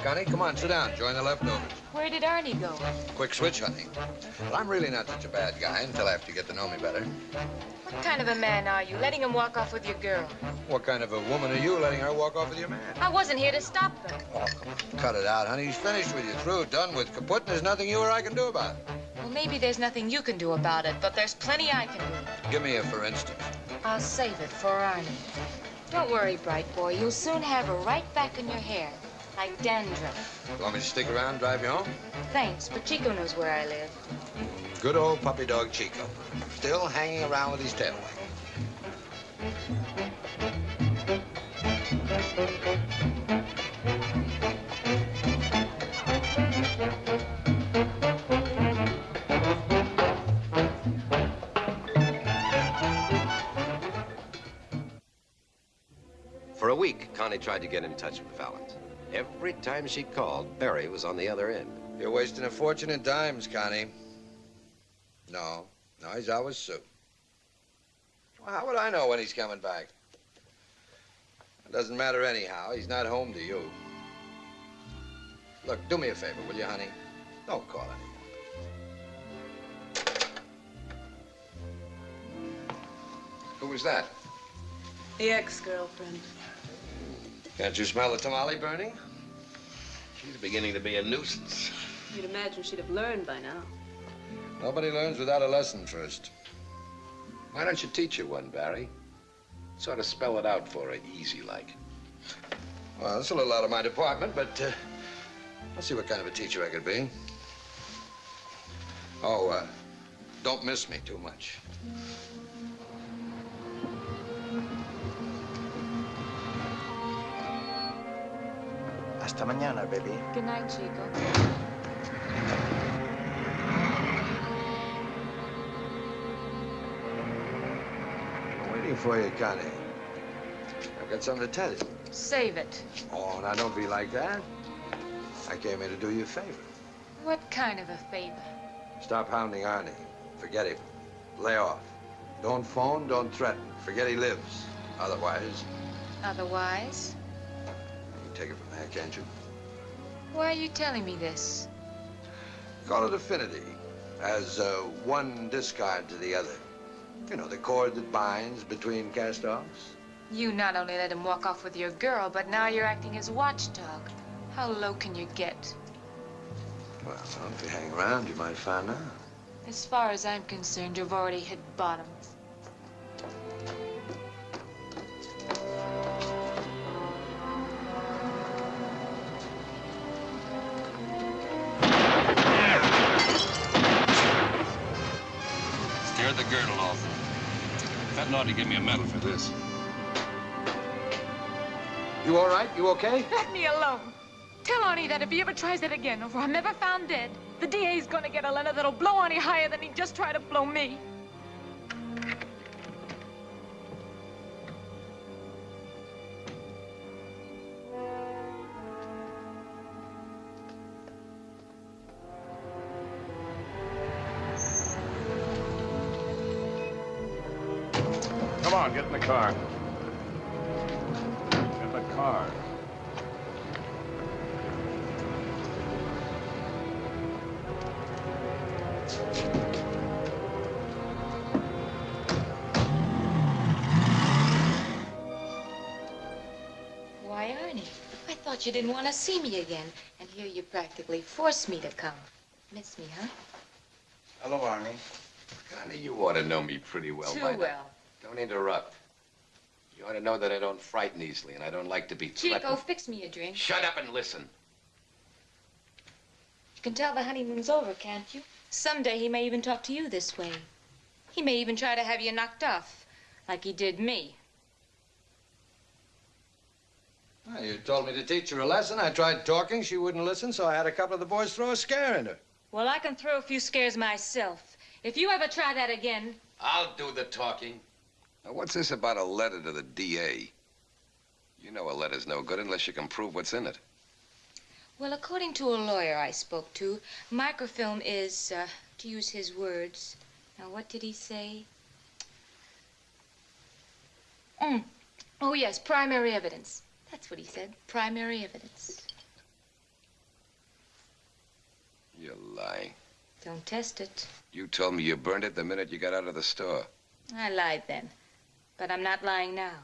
Hiya, Connie. Come on, sit down. Join the left. leftovers. Where did Arnie go? Quick switch, honey. Well, I'm really not such a bad guy until after you get to know me better. What kind of a man are you, letting him walk off with your girl? What kind of a woman are you letting her walk off with your man? I wasn't here to stop them. Oh, cut it out, honey. He's finished with you. Through, done with. Kaput, and there's nothing you or I can do about it. Well, maybe there's nothing you can do about it, but there's plenty I can do. Give me a for instance. I'll save it for Arnie. Don't worry, bright boy. You'll soon have her right back in your hair, like dandruff. Want me to stick around, drive you home? Thanks, but Chico knows where I live. Good old puppy dog Chico. Still hanging around with his tail wagging. For a week, Connie tried to get in touch with Valent. Every time she called, Barry was on the other end. You're wasting a fortune in dimes, Connie. No, no, he's always with Sue. Well, how would I know when he's coming back? It doesn't matter anyhow. He's not home to you. Look, do me a favor, will you, honey? Don't call anymore. Who was that? The ex-girlfriend. Can't you smell the tamale burning? She's beginning to be a nuisance. You'd imagine she'd have learned by now. Nobody learns without a lesson first. Why don't you teach her one, Barry? Sort of spell it out for her, easy like. Well, that's a little out of my department, but uh, I'll see what kind of a teacher I could be. Oh, uh, don't miss me too much. Hasta mañana, baby. Good night, Chico. I'm waiting for you, Connie. I've got something to tell you. Save it. Oh, now don't be like that. I came here to do you a favor. What kind of a favor? Stop hounding Arnie. Forget him. Lay off. Don't phone, don't threaten. Forget he lives. Otherwise, Otherwise, you can take it from there, can't you? why are you telling me this? Call it affinity, as uh, one discard to the other. You know, the cord that binds between cast-offs. You not only let him walk off with your girl, but now you're acting as watchdog. How low can you get? Well, if you hang around, you might find out. As far as I'm concerned, you've already hit bottom. Fenton ought to give me a medal for this. You all right? You okay? Let me alone. Tell Arnie that if he ever tries that again, or if I'm ever found dead, the DA's gonna get a letter that'll blow Arnie higher than he just tried to blow me. Car. Get the car. Why, Arnie? I thought you didn't want to see me again. And here you practically forced me to come. Miss me, huh? Hello, Arnie. Connie, you ought to know me pretty well Too by now. well. Don't interrupt. You ought to know that I don't frighten easily, and I don't like to be Chico, threatened. fix me a drink. Shut up and listen. You can tell the honeymoon's over, can't you? Someday he may even talk to you this way. He may even try to have you knocked off, like he did me. Well, you told me to teach her a lesson. I tried talking. She wouldn't listen, so I had a couple of the boys throw a scare in her. Well, I can throw a few scares myself. If you ever try that again, I'll do the talking. Now, what's this about a letter to the DA? You know a letter's no good unless you can prove what's in it. well, according to a lawyer I spoke to, microfilm is, uh, to use his words. Now, what did he say? Mm. Oh, yes, primary evidence. That's what he said. Primary evidence. You're lying. Don't test it. You told me you burned it the minute you got out of the store. I lied then. But I'm not lying now.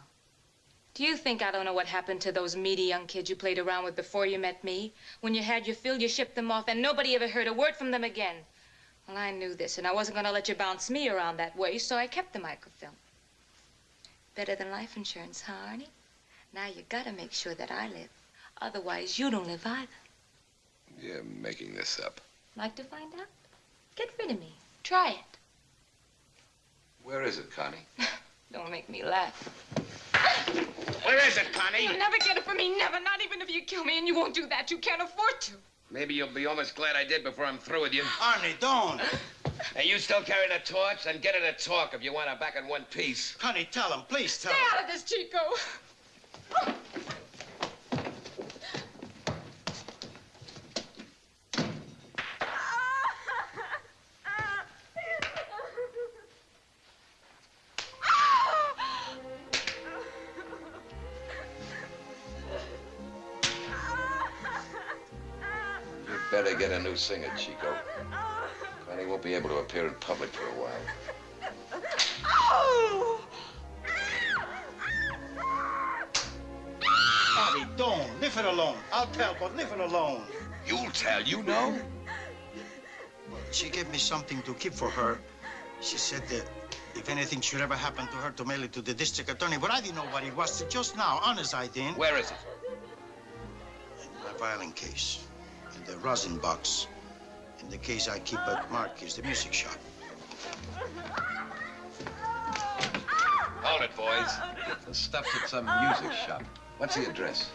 Do you think I don't know what happened to those meaty young kids you played around with before you met me? When you had your fill, you shipped them off, and nobody ever heard a word from them again. Well, I knew this, and I wasn't going to let you bounce me around that way, so I kept the microfilm. Better than life insurance, huh, Arnie? Now you gotta make sure that I live. Otherwise, you don't live either. You're making this up. Like to find out? Get rid of me. Try it. Where is it, Connie? Don't make me laugh. Where is it, Connie? You'll never get it from me, never. Not even if you kill me, and you won't do that. You can't afford to. Maybe you'll be almost glad I did before I'm through with you. Arnie, don't. Hey, you still carrying a torch? Then get her to talk if you want her back in one piece. Connie, tell him. Please tell Stay him. out of this, Chico. Better get a singer, Chico. Connie won't be able to appear in public for a while. Arnie, don't. Leave her alone. I'll tell, but leave her alone. You'll tell, you know? She gave me something to keep for her. She said that if anything should ever happen to her, to mail it to the district attorney. But I didn't know what it was just now. Honest, I didn't. Where is it? In My violin case. In the rosin box. In the case I keep at Mark is the music shop. Hold it, boys. The stuff's at some music shop. What's the address?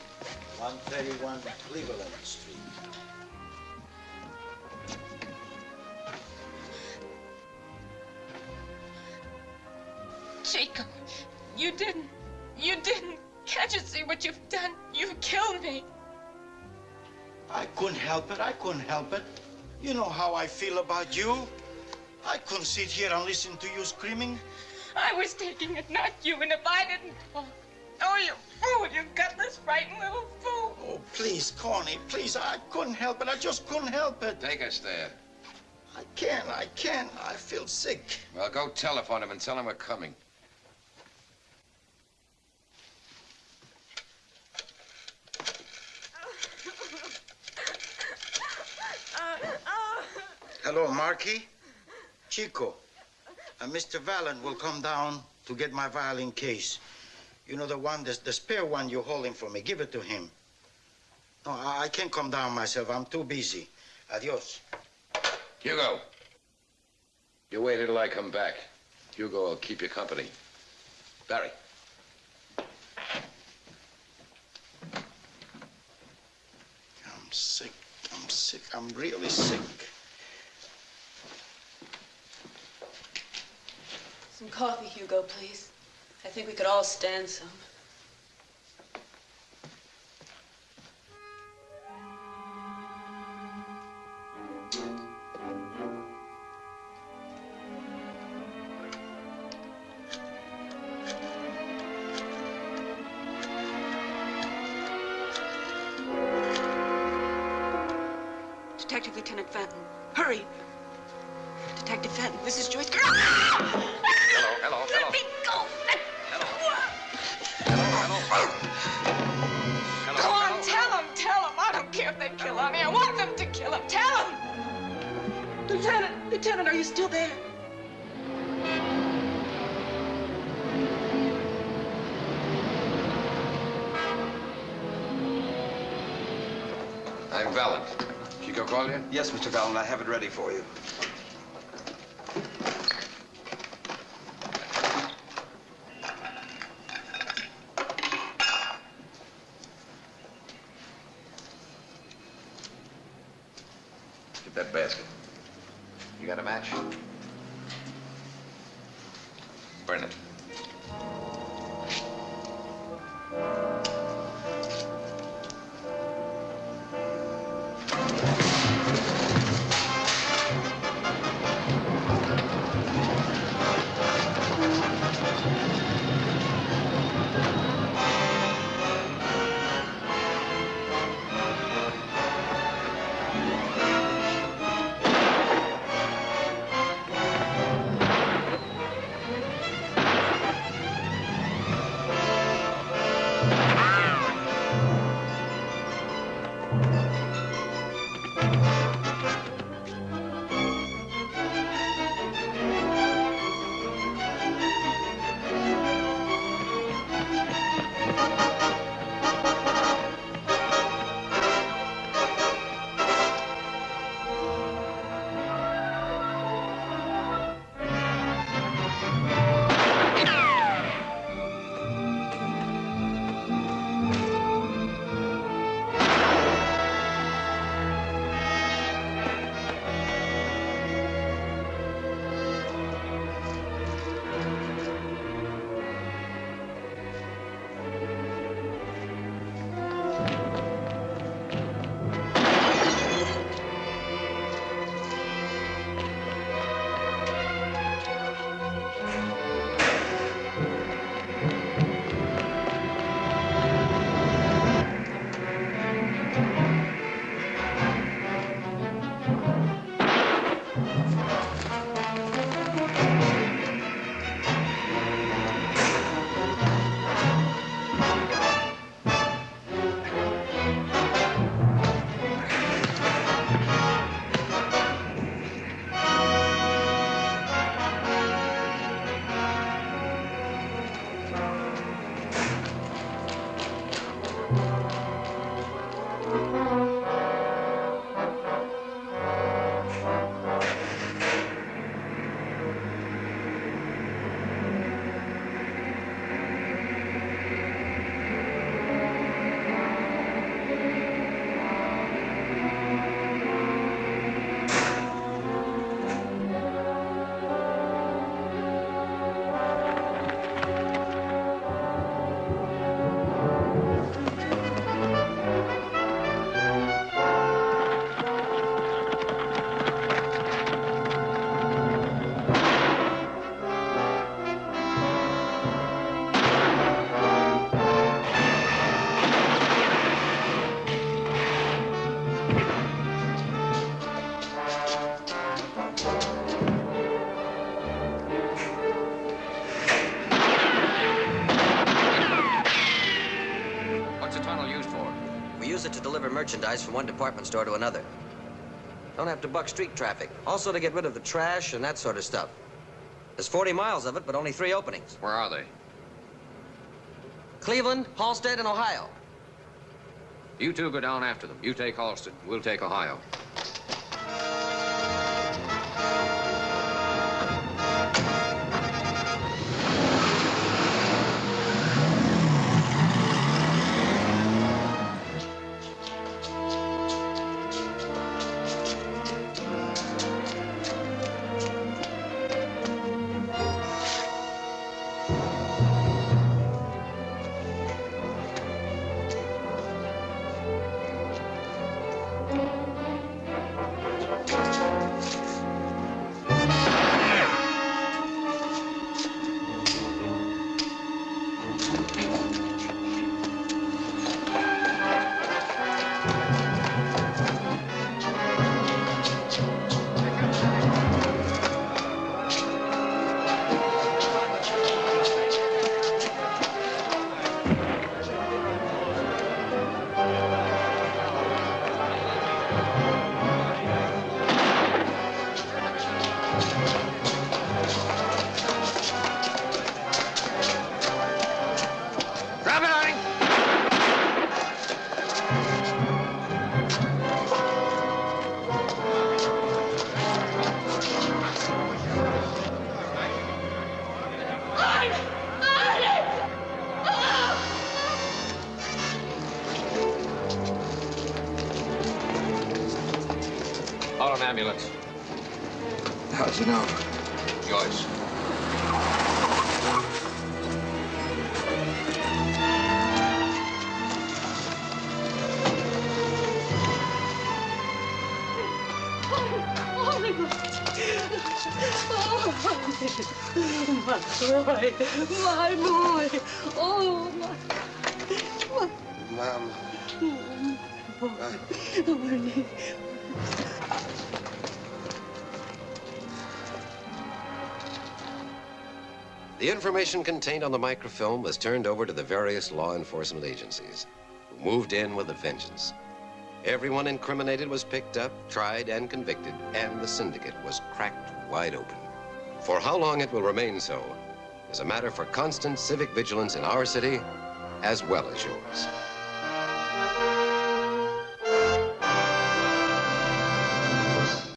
131 Cleveland Street. Jacob, you didn't. You didn't. Can't you see what you've done? You've killed me. I couldn't help it. I couldn't help it. You know how I feel about you. I couldn't sit here and listen to you screaming. I was taking it, not you, and if I didn't talk. Oh, you fool, you gutless, frightened little fool. Oh, please, Connie, please. I couldn't help it. I just couldn't help it. Take a stand. I can't. I can't. I feel sick. Well, go telephone him and tell him we're coming. Hello, Marky. Chico. Uh, Mr. Valent will come down to get my violin case. You know the one, the, the spare one you're holding for me. Give it to him. No, I, I can't come down myself. I'm too busy. Adios. Hugo. You wait until I come back. Hugo will keep you company. Barry. I'm sick. I'm sick. I'm really sick. Some coffee, Hugo, please. I think we could all stand some. Mr. Valent, I have it ready for you. Merchandise from one department store to another. Don't have to buck street traffic. Also to get rid of the trash and that sort of stuff. There's 40 miles of it, but only three openings. Where are they? Cleveland, Halsted, and Ohio. You two go down after them. You take Halsted. We'll take Ohio. Information contained on the microfilm was turned over to the various law enforcement agencies, who moved in with a vengeance. Everyone incriminated was picked up, tried, and convicted, and the syndicate was cracked wide open. For how long it will remain so is a matter for constant civic vigilance in our city as well as yours.